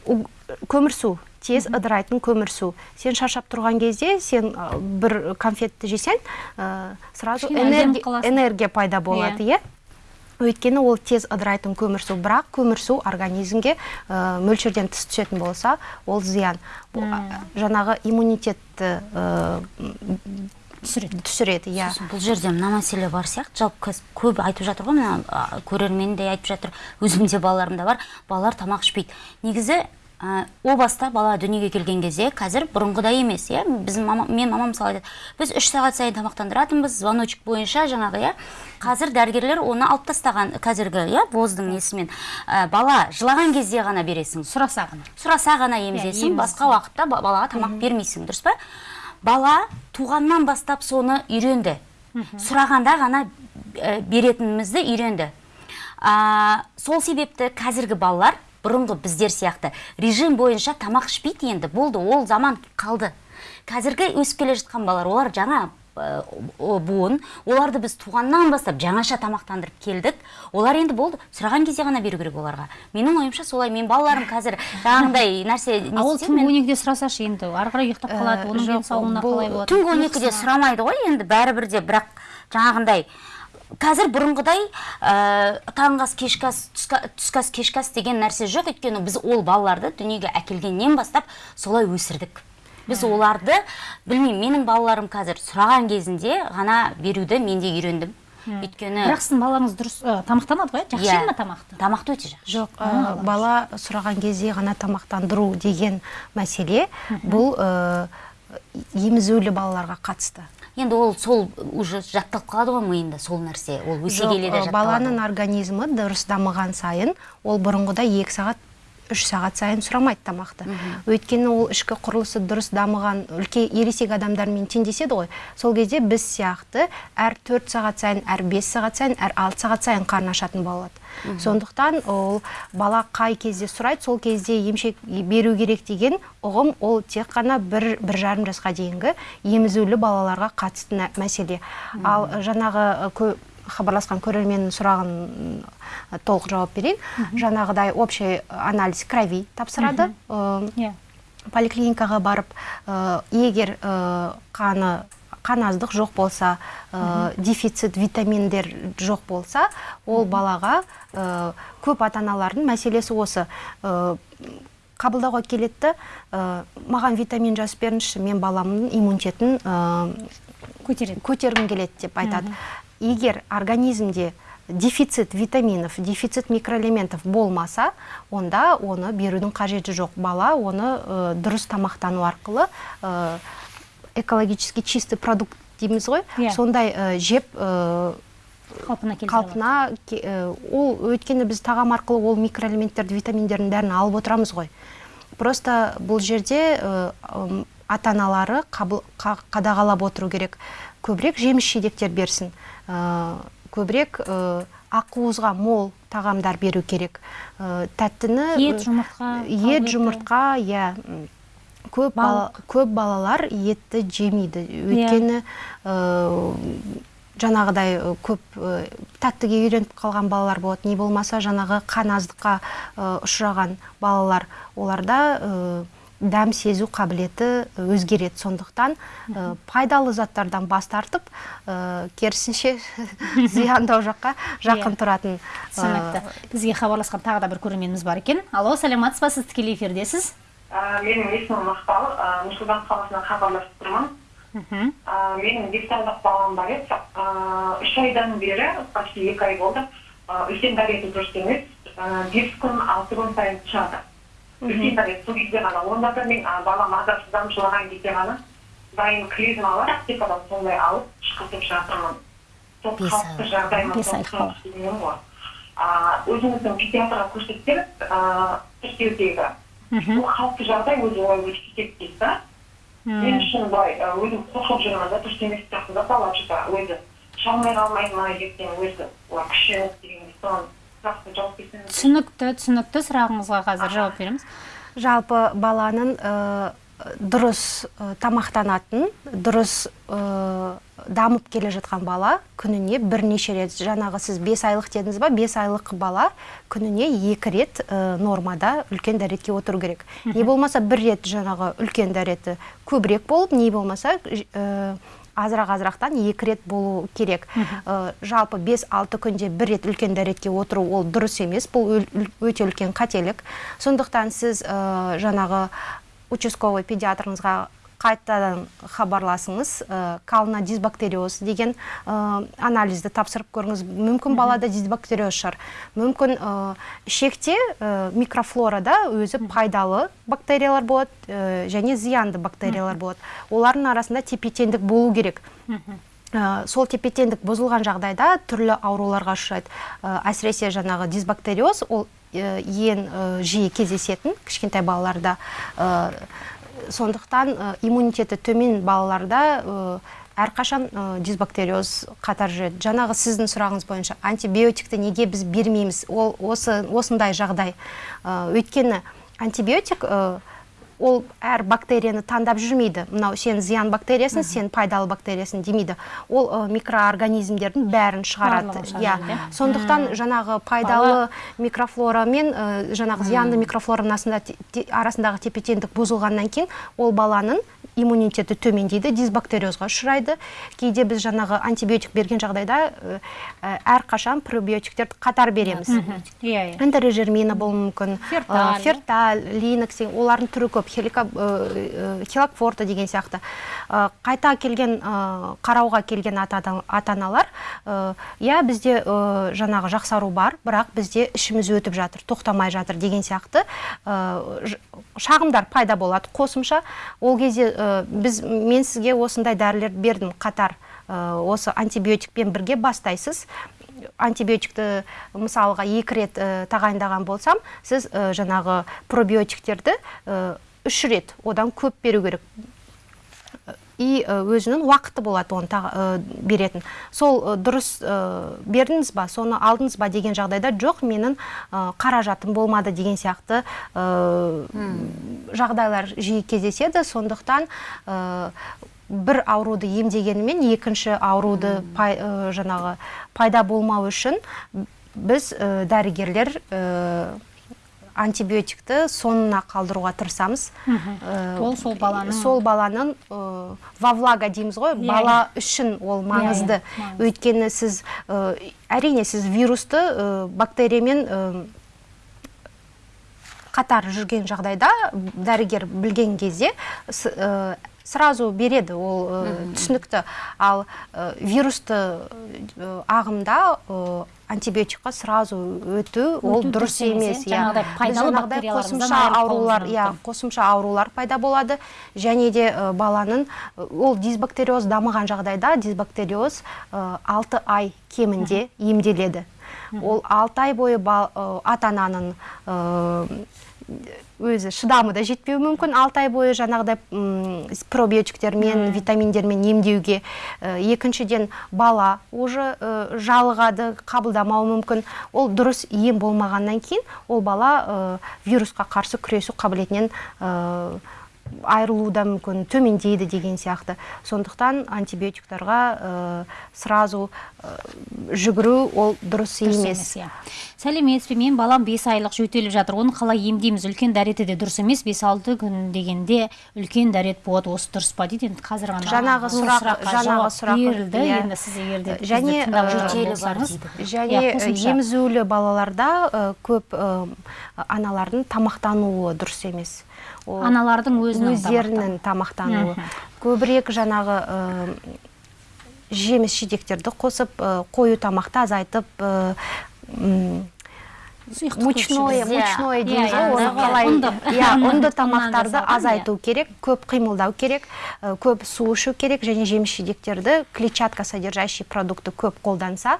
у- көмірсу тез ыдырайтын көмірсу сен шаршап тұрған кезде сен ә, бір конфетті жесең ә, сразу энергия, энергия пайда болады иә? Өйткені ол тез ыдырайтын көмірсу бірақ көмірсу организмге ә, мөлшерден тыс түсетін болса ол зиян. Бұл, а, жаңағы иммунитетті ә, түсіреді. түсіреді иә. Бұл жерде мына мәселе бар сияқты. Жалпы қазір көп айтып жатыр ғой мына көрермен де айтып жатыр. Өзімде балаларымда бар. Балалар тамақ ішпейді. Негізі ә, о баста бала дүниеге келген кезде қазір бұрынғыдай емес иә? Біздің мама мен мамам мысалы айтады біз үш сағат сайын тамақтандыратынбыз звоночек бойынша жаңағы иә? Қазір дәрігерлер оны алып тастаған қазіргі иә воздың несімен. Ә, бала жылаған кезде ғана бересің сұраса ғана. Сұраса ғана емізесің емізсін. басқа уақытта ба- балаға тамақ бермейсің дұрыс па? Бала туғаннан бастап соны үйренді. Сұрағанда ғана ә, беретінімізді үйренді. А, сол себепті қазіргі балалар бұрынғы біздер сияқты. Режим бойынша тамақ ішпейді енді болды ол заман қалды. Қазіргі өсіп келе жатқан балалар олар жаңа о- буын оларды біз туғаннан бастап жаңаша тамақтандырып келдік. Олар енді болды сұраған кезде ғана беру керек оларға. Менің ойымша солай мен балаларым қазір жаңағындай нәрсе ол түнгі он екіде сұрасашы енді ары қарай ұйықтап қалады оның жоқ, денсаулығына қалай болады? түнгі он екіде сұрамайды ғой енді бәрібір де бірақ жаңағындай қазір бұрынғыдай ә, таңғы ас кешкі ас түскі ас кешкі ас деген нәрсе жоқ. Өйткені біз ол балаларды дүниеге әкелгеннен бастап солай өсірдік. Біз оларды білмеймін менің балаларым қазір сұраған кезінде ғана беруді мен де үйрендім. Өйткені бірақ сіздің балаңыз дұрыс ә, тамақтанады ғой жақсы иә, жейді ма тамақты? тамақты өте жақсы. Жоқ ә, бала сұраған кезде ғана тамақтандыру деген мәселе. Бұл ә, емізулі балаларға қатысты. Енді ол сол уже жатталып қалады ғой миында сол нәрсе. Ол өсе келе де баланың организмі дұрыс дамыған сайын ол бұрынғыдай екі сағат үш сағат сайын сұрамайды тамақты. Өйткені ол ішкі құрылысы дұрыс дамыған үлкен ересек адамдармен теңдеседі ғой. Сол кезде біз сияқты әр төрт сағат сайын әр бес сағат сайын әр алты сағат сайын қарны ашатын болады сондықтан ол бала қай кезде сұрайды сол кезде емшек беру керек деген ұғым ол тек қана бір бір жарым жасқа дейінгі емізулі балаларға қатысты мәселе. Ал жаңағы хабарласқан көрерменнің сұрағын толық жауап берейін. Жаңағыдай общий анализ крови тапсырады. Ы, иә. поликлиникаға барып ә, егер қаны қаназдық жоқ болса ә, дефицит витаминдер жоқ болса ол балаға ә, көп ата аналардың мәселесі осы. Ә, қабылдауға ә, маған витамин жазып беріңізші мен баламның иммунитетін көтереді. көтергім келеді деп айтады. Егер организмде дефицит витаминов дефицит микроэлементов болмаса онда оны берудің қажеті жоқ бала оны э, дұрыс тамақтану арқылы э, экологически чистый продукт дейміз ғой Иә. сондай э, жеп қалпына келтіре алады. қалпына ол өйткені біз тағам арқылы ол микроэлементтерді витаминдердің бәрін алып отырамыз ғой просто бұл жерде ата аналары қадағалап отыру керек көбірек жеміс жидектер берсін көбірек э, ақуызға мол тағамдар беру керек. Э, тәттіні ет э, жұмыртқа ет жұмыртқа иә көп бала, көп балалар етті жемейді. Өйткені ә, жаңағыдай э, көп э, тәттіге үйреніп қалған балалар болады. Не болмаса жаңағы қаназдыққа э, ұшыраған балалар. Оларда э, дәм сезу қабілеті өзгереді. Сондықтан э, пайдалы заттардан бас тартып э, керісінше зияндау жаққа жақын Иә. тұратын э, түсінікті. Бізге хабарласқан тағы да бір көрерменіміз бар екен. Алло саламатсыз ба? Сіз тікелей эфирдесіз Ә, менің есімім мақпал. Ә, нұр сұлтан қаласынан хабарласып тұрмын. А, менің бес айлық балам бар еді. Үш айдан бері почти екі ай болды үлкен дәреті дұрыс емес бес күн алты күн сайын шығады дәрет сол кезде ғана онда да мен а, балам азапсызданып жылаған кезде ғана дайын клизмалар аптекадан сондай алып ішкізіп жатырмын сол қалыпты бала. түсінемін ғой А, өзіміздің педиатрға көрсетсек а, тіркеудегі бұл қалыпты жағдай өзі олай өтіп кетеді дейді да мен үшін былай өзім қорқып жүрмін да дұрыс емес сияқты да бала өзі шалмай қалмайды ма ертең өзі олар күшенеді дегендей соған жақсы жауап берсеңіз түсінікті түсінікті сұрағыңызға қазір жауап береміз. Жалпы баланың э, дұрыс э, тамақтанатын дұрыс э, дамып келе жатқан бала күніне бірнеше рет жаңағы сіз бес айлық дедіңіз ба бес айлық бала күніне екі рет э, нормада үлкен дәретке отыру керек. Не болмаса бір рет жаңағы үлкен дәреті көбірек болып не болмаса э, азырақ азырақтан екі рет болу керек. Э, жалпы 5-6 күнде бір рет үлкен дәретке отыру ол дұрыс емес бұл өте үлкен қателік. Сондықтан сіз э, жаңағы участковый педиатрыңызға қайтадан хабарласыңыз. Ә, кална дисбактериоз деген ә, анализді тапсырып көріңіз. Мүмкін балада дисбактериоз шығар. Мүмкін ә, ішекте ә, микрофлорада өзі пайдалы бактериялар болады ә, және зиянды бактериялар болады. Олардың арасында тепе теңдік болу керек. Ә, сол тепе теңдік бұзылған жағдайда түрлі ауруларға ұшырайды. Ә, әсіресе жаңағы дисбактериоз ол ең жиі кездесетін кішкентай балаларда Ә, сондықтан ә, иммунитеті төмен балаларда әрқашан ә, дисбактериоз қатар жүреді. Жаңағы сіздің сұрағыңыз бойынша антибиотикті неге біз бермейміз? Ол осы осындай жағдай. Ә, өйткені антибиотик ол әр бактерияны таңдап жүрмейді. Мынау сен зиян бактериясың сен пайдалы бактериясың демейді. Ол ә, микроорганизмдердің бәрін шығарады. Иә. иә? сондықтан жаңағы пайдалы микрофлора мен ә, жаңағы зиянды микрофлораның те- арасындағы тепе теңдік бұзылғаннан кейін ол баланың иммунитеті төмендейді дисбактериозға ұшырайды. Кейде біз жаңағы антибиотик берген жағдайда әрқашан пробиотиктерді қатар береміз. Иә иә. Энтерожермина болуы мүмкін Ферталь. ферталь линокс олардың түрі көп. Хелакфорта деген сияқты. Ә, қайта келген қарауға келген ата аналар иә бізде жаңағы жақсару бар бірақ бізде ішіміз өтіп жатыр тоқтамай жатыр деген сияқты. Шағымдар пайда болады қосымша. Ол кезде біз мен сізге осындай дәрілер бердім қатар осы антибиотикпен бірге бастайсыз. Антибиотикті мысалға екі рет тағайындаған болсам сіз ә, жаңағы пробиотиктерді үш рет одан көп беру керек. И өзінің уақыты болады оны ә, беретін. Сол дұрыс ә, бердіңіз ба соны алдыңыз ба деген жағдайда жоқ менің ә, қаражатым болмады деген сияқты жағдайлар жиі кездеседі. Сондықтан бір ауруды емдегенімен екінші ауруды пай, жаңағы пайда болмау үшін біз дәрігерлер антибиотикті соңына қалдыруға тырысамыз. Ә, Ол сол баланың- сол баланың ә, во влага дейміз ғой Иә, бала үшін ол маңызды. Маңызды. өйткені сіз ә, әрине сіз вирусты ә, бактериямен ә, қатар жүрген жағдайда дәрігер білген кезде ә, сразу береді ол түсінікті. Ал вирусты ағымда антибиотикқа сразу өту ол дұрыс емес, иә. Жаңағыдай қосымша аурулар иә қосымша аурулар пайда болады. Және де баланың ол дисбактериоз дамыған жағдайда дисбактериоз 6 ай кемінде емделеді. Ол 6 ай бойы ата ананың өзі шыдамы да жетпеуі мүмкін. 6 ай бойы жаңағыдай пробиотиктермен витаминдермен емдеуге Ә, екіншіден бала уже ә, жалығады қабылдамауы мүмкін. Ол дұрыс ем болмағаннан кейін ол бала ә, вирусқа қарсы күресу қабілетінен айырылуы да мүмкін төмендейді деген сияқты. Сондықтан антибиотиктарға ә, сразу ә, жүгіру ол дұрыс дұрыс емес. емес иә. Сәлеметсіз бе менің балам бес айлық жөтеліп жатыр. Оны қалай емдейміз? Үлкен дәреті де дұрыс емес. Бес алты күн дегенде үлкен дәрет болады. Осы дұрыс па дейді? Енді қазір ғана Жаңағы сұрақ- жаңағы сұрақ, берілді. иә. енді сіз егер де Және, дейді. және иә, қосымша. емізулі балаларда көп аналардың тамақтануы дұрыс емес. Аналардың өзінің өздерінің тамақтануы. Көбірек жаңағы жеміс жидектерді қосып қою тамақты азайтып мучное мучное Иә, дейміз иә, ғой. оны иә, қалай? ұнды. иә ұнды тамақтарды азайту керек көп қимылдау керек көп су ішу керек және жеміс жидектерді клетчатка содержащий продукты көп қолданса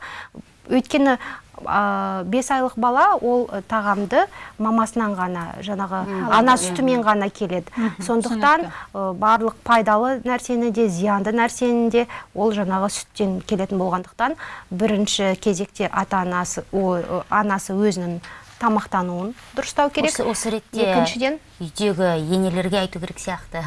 өйткені бес айлық бала ол э, тағамды мамасынан ғана жаңағы ана сүтімен ғана келеді. Сондықтан э, барлық пайдалы нәрсені де зиянды нәрсені де ол жаңағы сүттен келетін болғандықтан бірінші кезекте ата анасы э, анасы өзінің тамақтануын дұрыстау керек. Осы, осы ретте екіншіден үйдегі енелерге айту керек сияқты.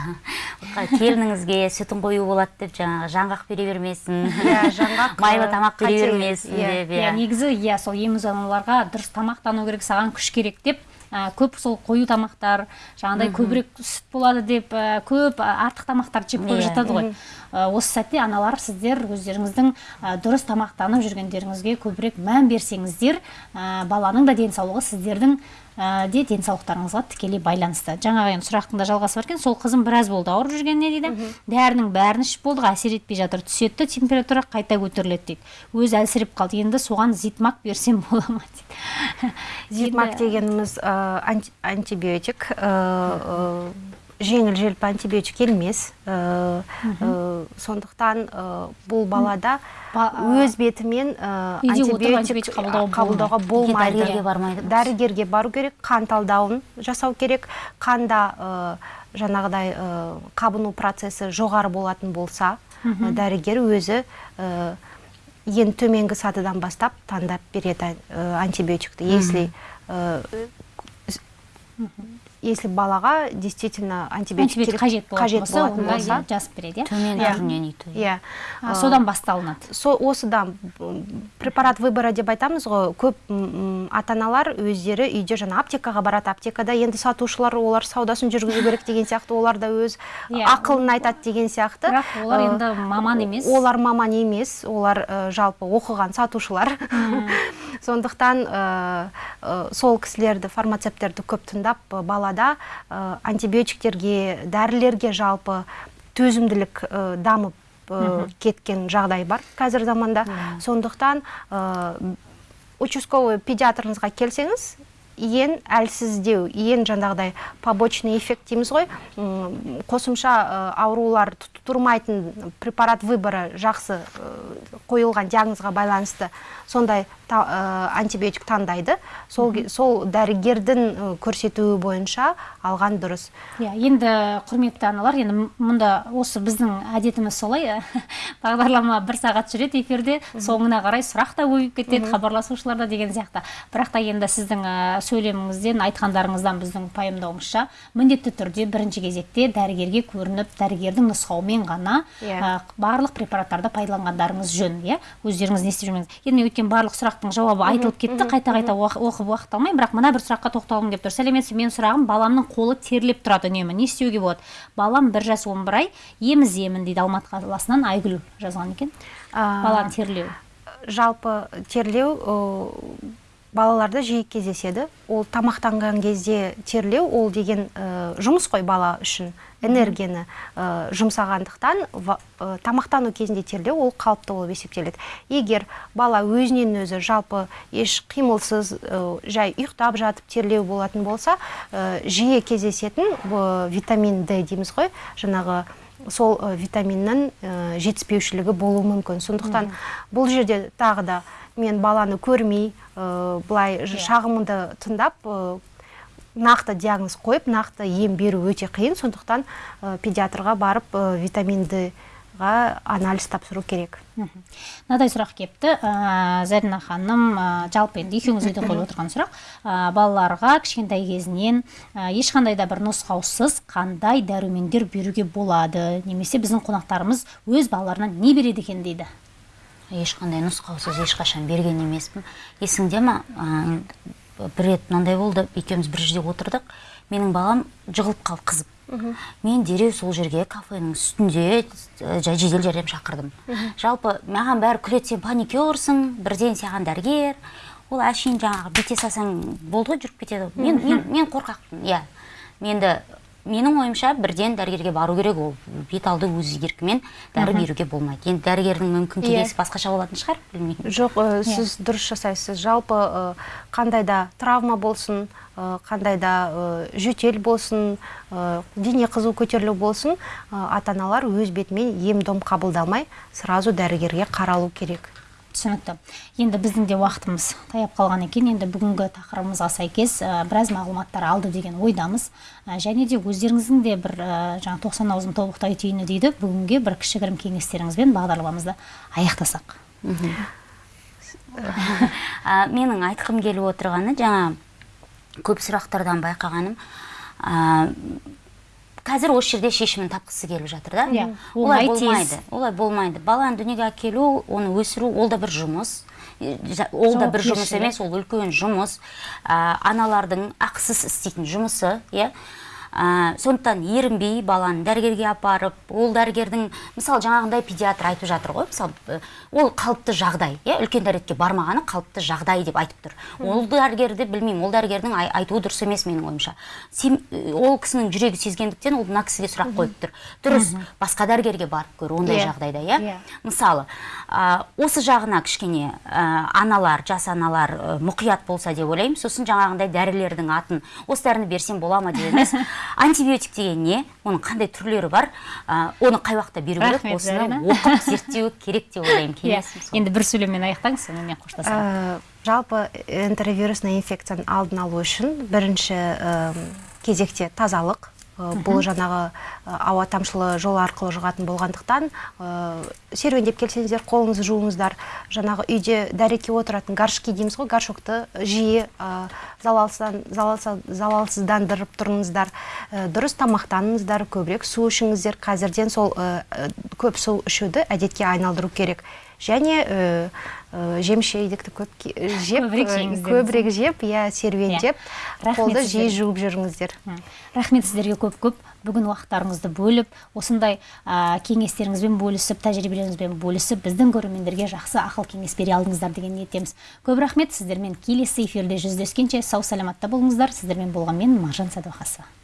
Келініңізге сүтін қою болады деп жаңағы жаңғақ бере бермесін. Иә, жаңғақ, майлы тамақ бере бермесін Иә, деп иә. иә. негізі иә сол еміз аналарға дұрыс тамақтану керек саған күш керек деп ә, көп сол қою тамақтар жаңағыдай көбірек сүт болады деп ә, көп ә, артық тамақтарды жеп қойып жатады ғой. Осы сәтте аналар сіздер өздеріңіздің ә, дұрыс тамақтанып жүргендеріңізге көбірек мән берсеңіздер ә, баланың да денсаулығы сіздердің де денсаулықтарыңызға тікелей байланысты. Жаңағы енді сұрақтың да жалғасы бар екен. Сол қызым біраз болды ауырып жүргеніне дейді? Дәрінің бәрін ішіп болдық әсер етпей жатыр. Түседі температура қайта көтеріледі дейді. Өзі әлсіреп қалды. Енді соған зитмак берсем бола ма дейді. Зитмак дегеніміз э, анти- антибиотик э, э, жеңіл желпі антибиотик емес э, э, сондықтан э, бұл балада Ба- өз бетімен антибиотик қабылдауға болмайды. дәрігерге бару керек қан талдауын жасау керек. Қанда жаңағыдай қабыну процесі жоғары болатын болса дәрігер өзі ең төменгі сатыдан бастап таңдап береді антибиотикті. Если если балаға действительно антибиотик қажет болатын қажет болса болатын онда болса. иә, жазып береді иә. Төмен Иә. түрінен иә. А, содан басталынады. Со осыдан препарат выбора деп айтамыз ғой. Көп ата аналар өздері үйде жаңа аптекаға барады. Аптекада енді сатушылар олар саудасын жүргізу керек деген сияқты олар да өз Иә. ақылын айтады деген сияқты. Бірақ олар енді маман емес. олар маман емес олар жалпы оқыған сатушылар. Сондықтан сол кісілерді фармацевттерді көп тыңдап э, балада э, антибиотиктерге дәрілерге жалпы төзімділік э, дамып э, кеткен жағдай бар қазір заманда. Сондықтан участковый педиатрыңызға келсеңіз ең әлсіздеу ең жаңағыдай побочный эффект дейміз ғой. Қосымша аурулар тұрмайтын препарат выборы жақсы э, қойылған диагнозға байланысты сондай та- э, антибиотик таңдайды. Сол, сол дәрігердің э, көрсетуі бойынша алған дұрыс. Иә енді құрметті аналар енді мұнда осы біздің әдетіміз солай бағдарлама бір сағат жүреді эфирде. Соңына қарай сұрақ та көбейіп кетеді хабарласушылар да деген сияқты. Бірақ та енді сіздің ә, сөйлеміңізден айтқандарыңыздан біздің пайымдауымызша міндетті түрде бірінші кезекте дәрігерге көрініп дәрігердің нұсқауымен ғана Иә. ә, барлық препараттарды пайдаланғандарыңыз жөн иә? Өздеріңіз не істеп жүрмеңіз. Енді мен өткен барлық сұрақтың жауабы айтылып кетті қайта қайта оқып уақыт алмаймын. Бірақ мына бір сұраққа тоқталғым келіп тұр сәлеметсіз бе? менің сұрағым баламның қолы терлеп тұрады үнемі. Не істеуге болады? Балам бір жас он бір ай ем іздеймін дейді алматы қаласынан айгүл жазған екен. А, баланың терлеуі жалпы терлеу балаларда жиі кездеседі. Ол тамақтанған кезде терлеу ол деген э, жұмыс қой бала үшін. Энергияны э, жұмсағандықтан э, тамақтану кезінде терлеу ол қалыпты болып есептеледі. Егер бала өзінен өзі жалпы еш қимылсыз э, жай ұйықтап жатып терлеу болатын болса жиі кездесетін витамин д дейміз ғой. Жаңағы сол витаминнің жетіспеушілігі болуы мүмкін. Сондықтан бұл жерде тағы да мен баланы көрмей э, былай ж- шағымымды тыңдап нақты диагноз қойып нақты ем беру өте қиын. Сондықтан э, педиатрға барып э, витамин д-ға анализ тапсыру керек. Мынадай сұрақ келіпті ә, зарина ханым ә, жалпы енді екеуіңізге де қойып отырған сұрақ. Ә, балаларға кішкентай кезінен ә, ешқандай да бір нұсқаусыз қандай дәрумендер беруге болады? Немесе біздің қонақтарымыз өз балаларына не береді екен дейді? Ешқандай нұсқаусыз ешқашан берген емеспін. Есіңде ма? Ә, бір рет мынандай болды екеуміз бір жерде отырдық. Менің балам жығылып қалды қызып мен дереу сол жерге кафенің үстінде жай жедел жәрдем шақырдым. Жалпы маған бәрі күледі сен панике ұрсың бірден саған дәрігер. Ол әшейін жаңағы бүйте салсаң болды ғой жүріп кетеді. Мен, мен, мен қорқақпын иә. Менді менің ойымша бірден дәрігерге бару керек. Ол бет алды өз еркімен дәрі беруге болмайды. Енді дәрігердің мүмкін Иә. кеңесі басқаша болатын шығар білмеймін. Жоқ ә, сіз дұрыс жасайсыз. Жалпы ә, қандай да травма болсын ә, қандай да ә, жөтел болсын ә, дене қызу көтерілу болсын ә, ата аналар өз бетімен ем дом қабылдамай сразу дәрігерге қаралу керек. Түсінікті. Енді біздің де уақытымыз таяп қалған екен. Енді бүгінгі тақырыбымызға сәйкес ә, біраз мағлұматтар алды деген ойдамыз. Ә, және де өздеріңіздің де бір ә, жаңа тоқсан ауызын тобықтай түйіні дейді. Бүгінге бір кішігірім кеңестеріңізбен бағдарламамызды аяқтасақ. Менің айтқым келіп отырғаны жаңа көп сұрақтардан байқағаным. Қазір осы жерде шешімін тапқысы келіп жатыр да. Иә, олай болмайды олай болмайды. Баланы дүниеге әкелу оны өсіру ол да бір жұмыс. Ол да бір жұмыс емес ол үлкен жұмыс. А, аналардың ақысыз істейтін жұмысы иә. Ә, сондықтан ерінбей баланы дәрігерге апарып ол дәрігердің мысалы жаңағындай педиатр айтып жатыр ғой мысалы ол қалыпты жағдай иә үлкен дәретке бармағаны қалыпты жағдай деп айтып тұр. Ол дәрігерді білмеймін ол дәрігердің ай- айтуы дұрыс емес менің ойымша. Э, ол кісінің жүрегі сезгендіктен ол мына кісіге сұрақ қойып тұр. Дұрыс басқа дәрігерге барып көр ондай Иә. жағдайда иә. Иә. мысалы ә, осы жағына кішкене ә, аналар жас аналар ә, мұқият болса деп ойлаймын. Сосын жаңағындай дәрілердің атын осы дәріні берсем бола ма деп емес. антибиотик деген не оның қандай түрлері бар? Ә, оны қай уақытта беру керек? Осыны оқып зерттеу керек деп ойлаймын иә кеңесім енді бір сөйлеммен аяқтаңыз сонымен қоштасайық Ә, жалпы энтеровирусный инфекцияның алдын алу үшін бірінші ә, кезекте тазалық бұл жаңағы ә, ауа тамшылы жол арқылы жұғатын болғандықтан ә, серуендеп келсеңіздер қолыңызды жуыңыздар. Жаңағы үйде дәретке отыратын горшки дейміз ғой горшокты жиі залалсыздандырып тұрыңыздар. Дұрыс тамақтаныңыздар көбірек су ішіңіздер. Қазірден сол көп су ішуді әдетке айналдыру керек. Және ә, ә, жеміс жидекті көп жеп Көбірек көбірек жеп иә серуендеп Иә. Қолды жиі жуып жүріңіздер. Рахмет сіздерге көп көп. Бүгін уақыттарыңызды бөліп осындай ә, кеңестеріңізбен бөлісіп тәжірибелеріңізбен бөлісіп біздің көрермендерге жақсы ақыл кеңес бере алдыңыздар деген ниеттеміз. Көп рахмет. Сіздермен келесі эфирде жүздескенше сау саламатта болыңыздар. Сіздермен болған мен маржан сәдуақасова